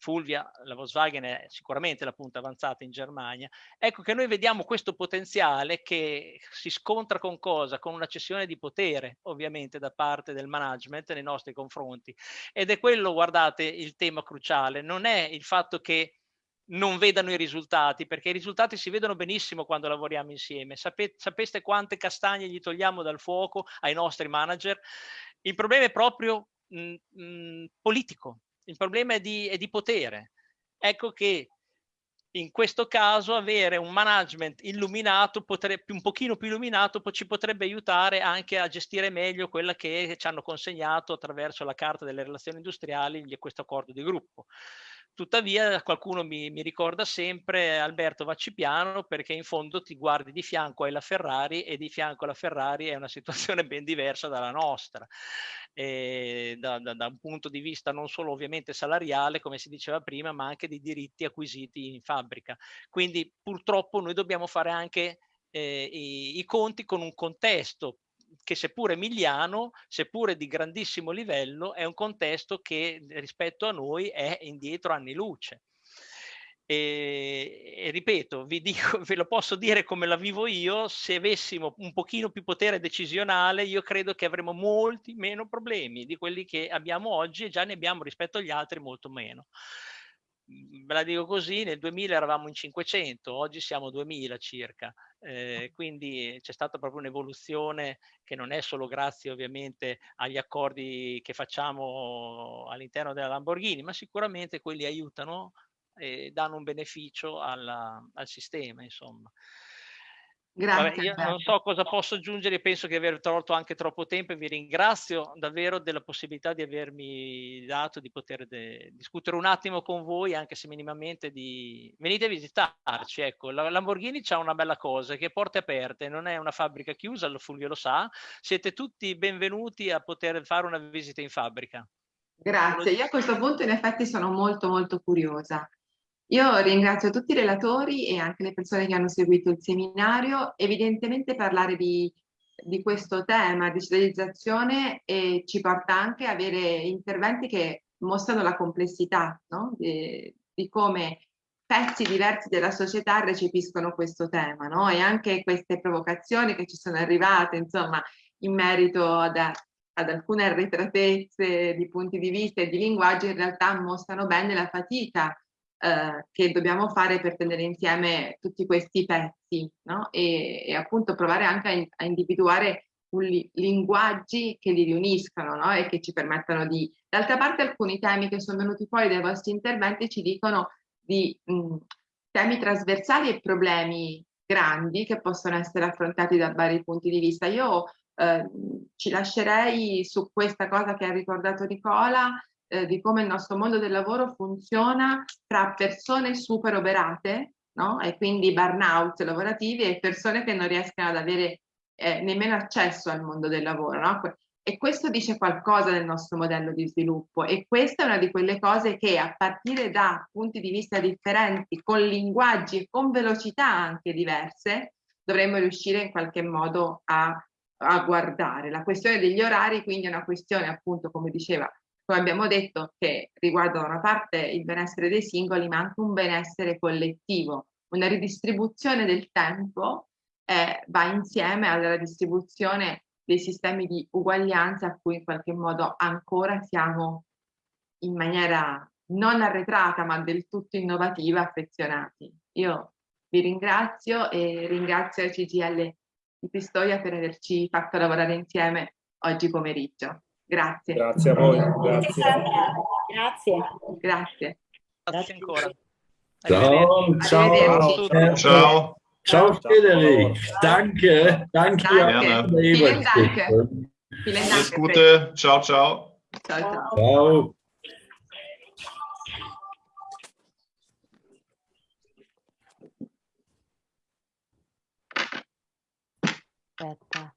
Fulvia, la Volkswagen è sicuramente la punta avanzata in Germania, ecco che noi vediamo questo potenziale che si scontra con cosa? Con una cessione di potere ovviamente da parte del management nei nostri confronti ed è quello, guardate, il tema cruciale, non è il fatto che non vedano i risultati, perché i risultati si vedono benissimo quando lavoriamo insieme. Sapete, sapeste quante castagne gli togliamo dal fuoco ai nostri manager? Il problema è proprio mh, mh, politico, il problema è di, è di potere. Ecco che in questo caso avere un management illuminato, potrebbe, un pochino più illuminato, ci potrebbe aiutare anche a gestire meglio quella che ci hanno consegnato attraverso la carta delle relazioni industriali questo accordo di gruppo. Tuttavia qualcuno mi, mi, ricorda sempre Alberto vacci piano perché in fondo ti guardi di fianco alla Ferrari e di fianco alla Ferrari è una situazione ben diversa dalla nostra. Da, da, da un punto di vista non solo ovviamente salariale come si diceva prima ma anche di diritti acquisiti in fabbrica. Quindi purtroppo noi dobbiamo fare anche eh, i, i conti con un contesto che seppure emiliano, seppure di grandissimo livello, è un contesto che rispetto a noi è indietro anni luce. E, e, ripeto, vi dico, ve lo posso dire come la vivo io, se avessimo un pochino più potere decisionale, io credo che avremmo molti meno problemi di quelli che abbiamo oggi e già ne abbiamo rispetto agli altri molto meno. Mhmm, ve la dico così, nel 2000 eravamo in 500, oggi siamo 2000 circa, eh, quindi c'è stata proprio un'evoluzione che non è solo grazie ovviamente agli accordi che facciamo all'interno della Lamborghini, ma sicuramente quelli aiutano e danno un beneficio alla, al sistema, insomma. Grazie. Vabbè, io non so cosa posso aggiungere, penso di aver tolto anche troppo tempo e vi ringrazio davvero della possibilità di avermi dato di poter discutere un attimo con voi, anche se minimamente di... Venite a visitarci, ecco, la Lamborghini c'ha una bella cosa, che porte aperte, non è una fabbrica chiusa, lo Fulvio lo sa, siete tutti benvenuti a poter fare una visita in fabbrica. Grazie, io a questo punto in effetti sono molto molto curiosa. Io ringrazio tutti i relatori e anche le persone che hanno seguito il seminario. Evidentemente parlare di di questo tema digitalizzazione e ci porta anche a avere interventi che mostrano la complessità no? di, di, come pezzi diversi della società recepiscono questo tema no? e anche queste provocazioni che ci sono arrivate insomma in merito ad, ad alcune arretratezze di punti di vista e di linguaggio in realtà mostrano bene la fatica eh, che dobbiamo fare per tenere insieme tutti questi pezzi no? e, e, appunto provare anche a, in, a individuare li, linguaggi che li riuniscano no? e che ci permettano di... D'altra parte alcuni temi che sono venuti fuori dai vostri interventi ci dicono di mh, temi trasversali e problemi grandi che possono essere affrontati da vari punti di vista. Io eh, ci lascerei su questa cosa che ha ricordato Nicola, eh, di come il nostro mondo del lavoro funziona tra persone super oberate, no? e quindi burnout lavorativi, e persone che non riescono ad avere eh, nemmeno accesso al mondo del lavoro. No? E questo dice qualcosa del nostro modello di sviluppo e questa è una di quelle cose che a partire da punti di vista differenti, con linguaggi e con velocità anche diverse, dovremmo riuscire in qualche modo a, a guardare. La questione degli orari quindi è una questione appunto, come diceva come abbiamo detto, che riguarda da una parte il benessere dei singoli, ma anche un benessere collettivo. Una ridistribuzione del tempo eh, va insieme alla distribuzione dei sistemi di uguaglianza a cui in qualche modo ancora siamo in maniera non arretrata ma del tutto innovativa affezionati. Io vi ringrazio e ringrazio il CGL di Pistoia per averci fatto lavorare insieme oggi pomeriggio. Grazie. Grazie a voi. Grazie. Grazie. Grazie. Grazie ancora. Ciao, ciao. Ciao. Ciao Frederik, danke, danke. Danke. Vielen Dank. Vielen Dank. Alles Gute, ciao, ciao. Ciao, ciao. Ciao. Aspetta.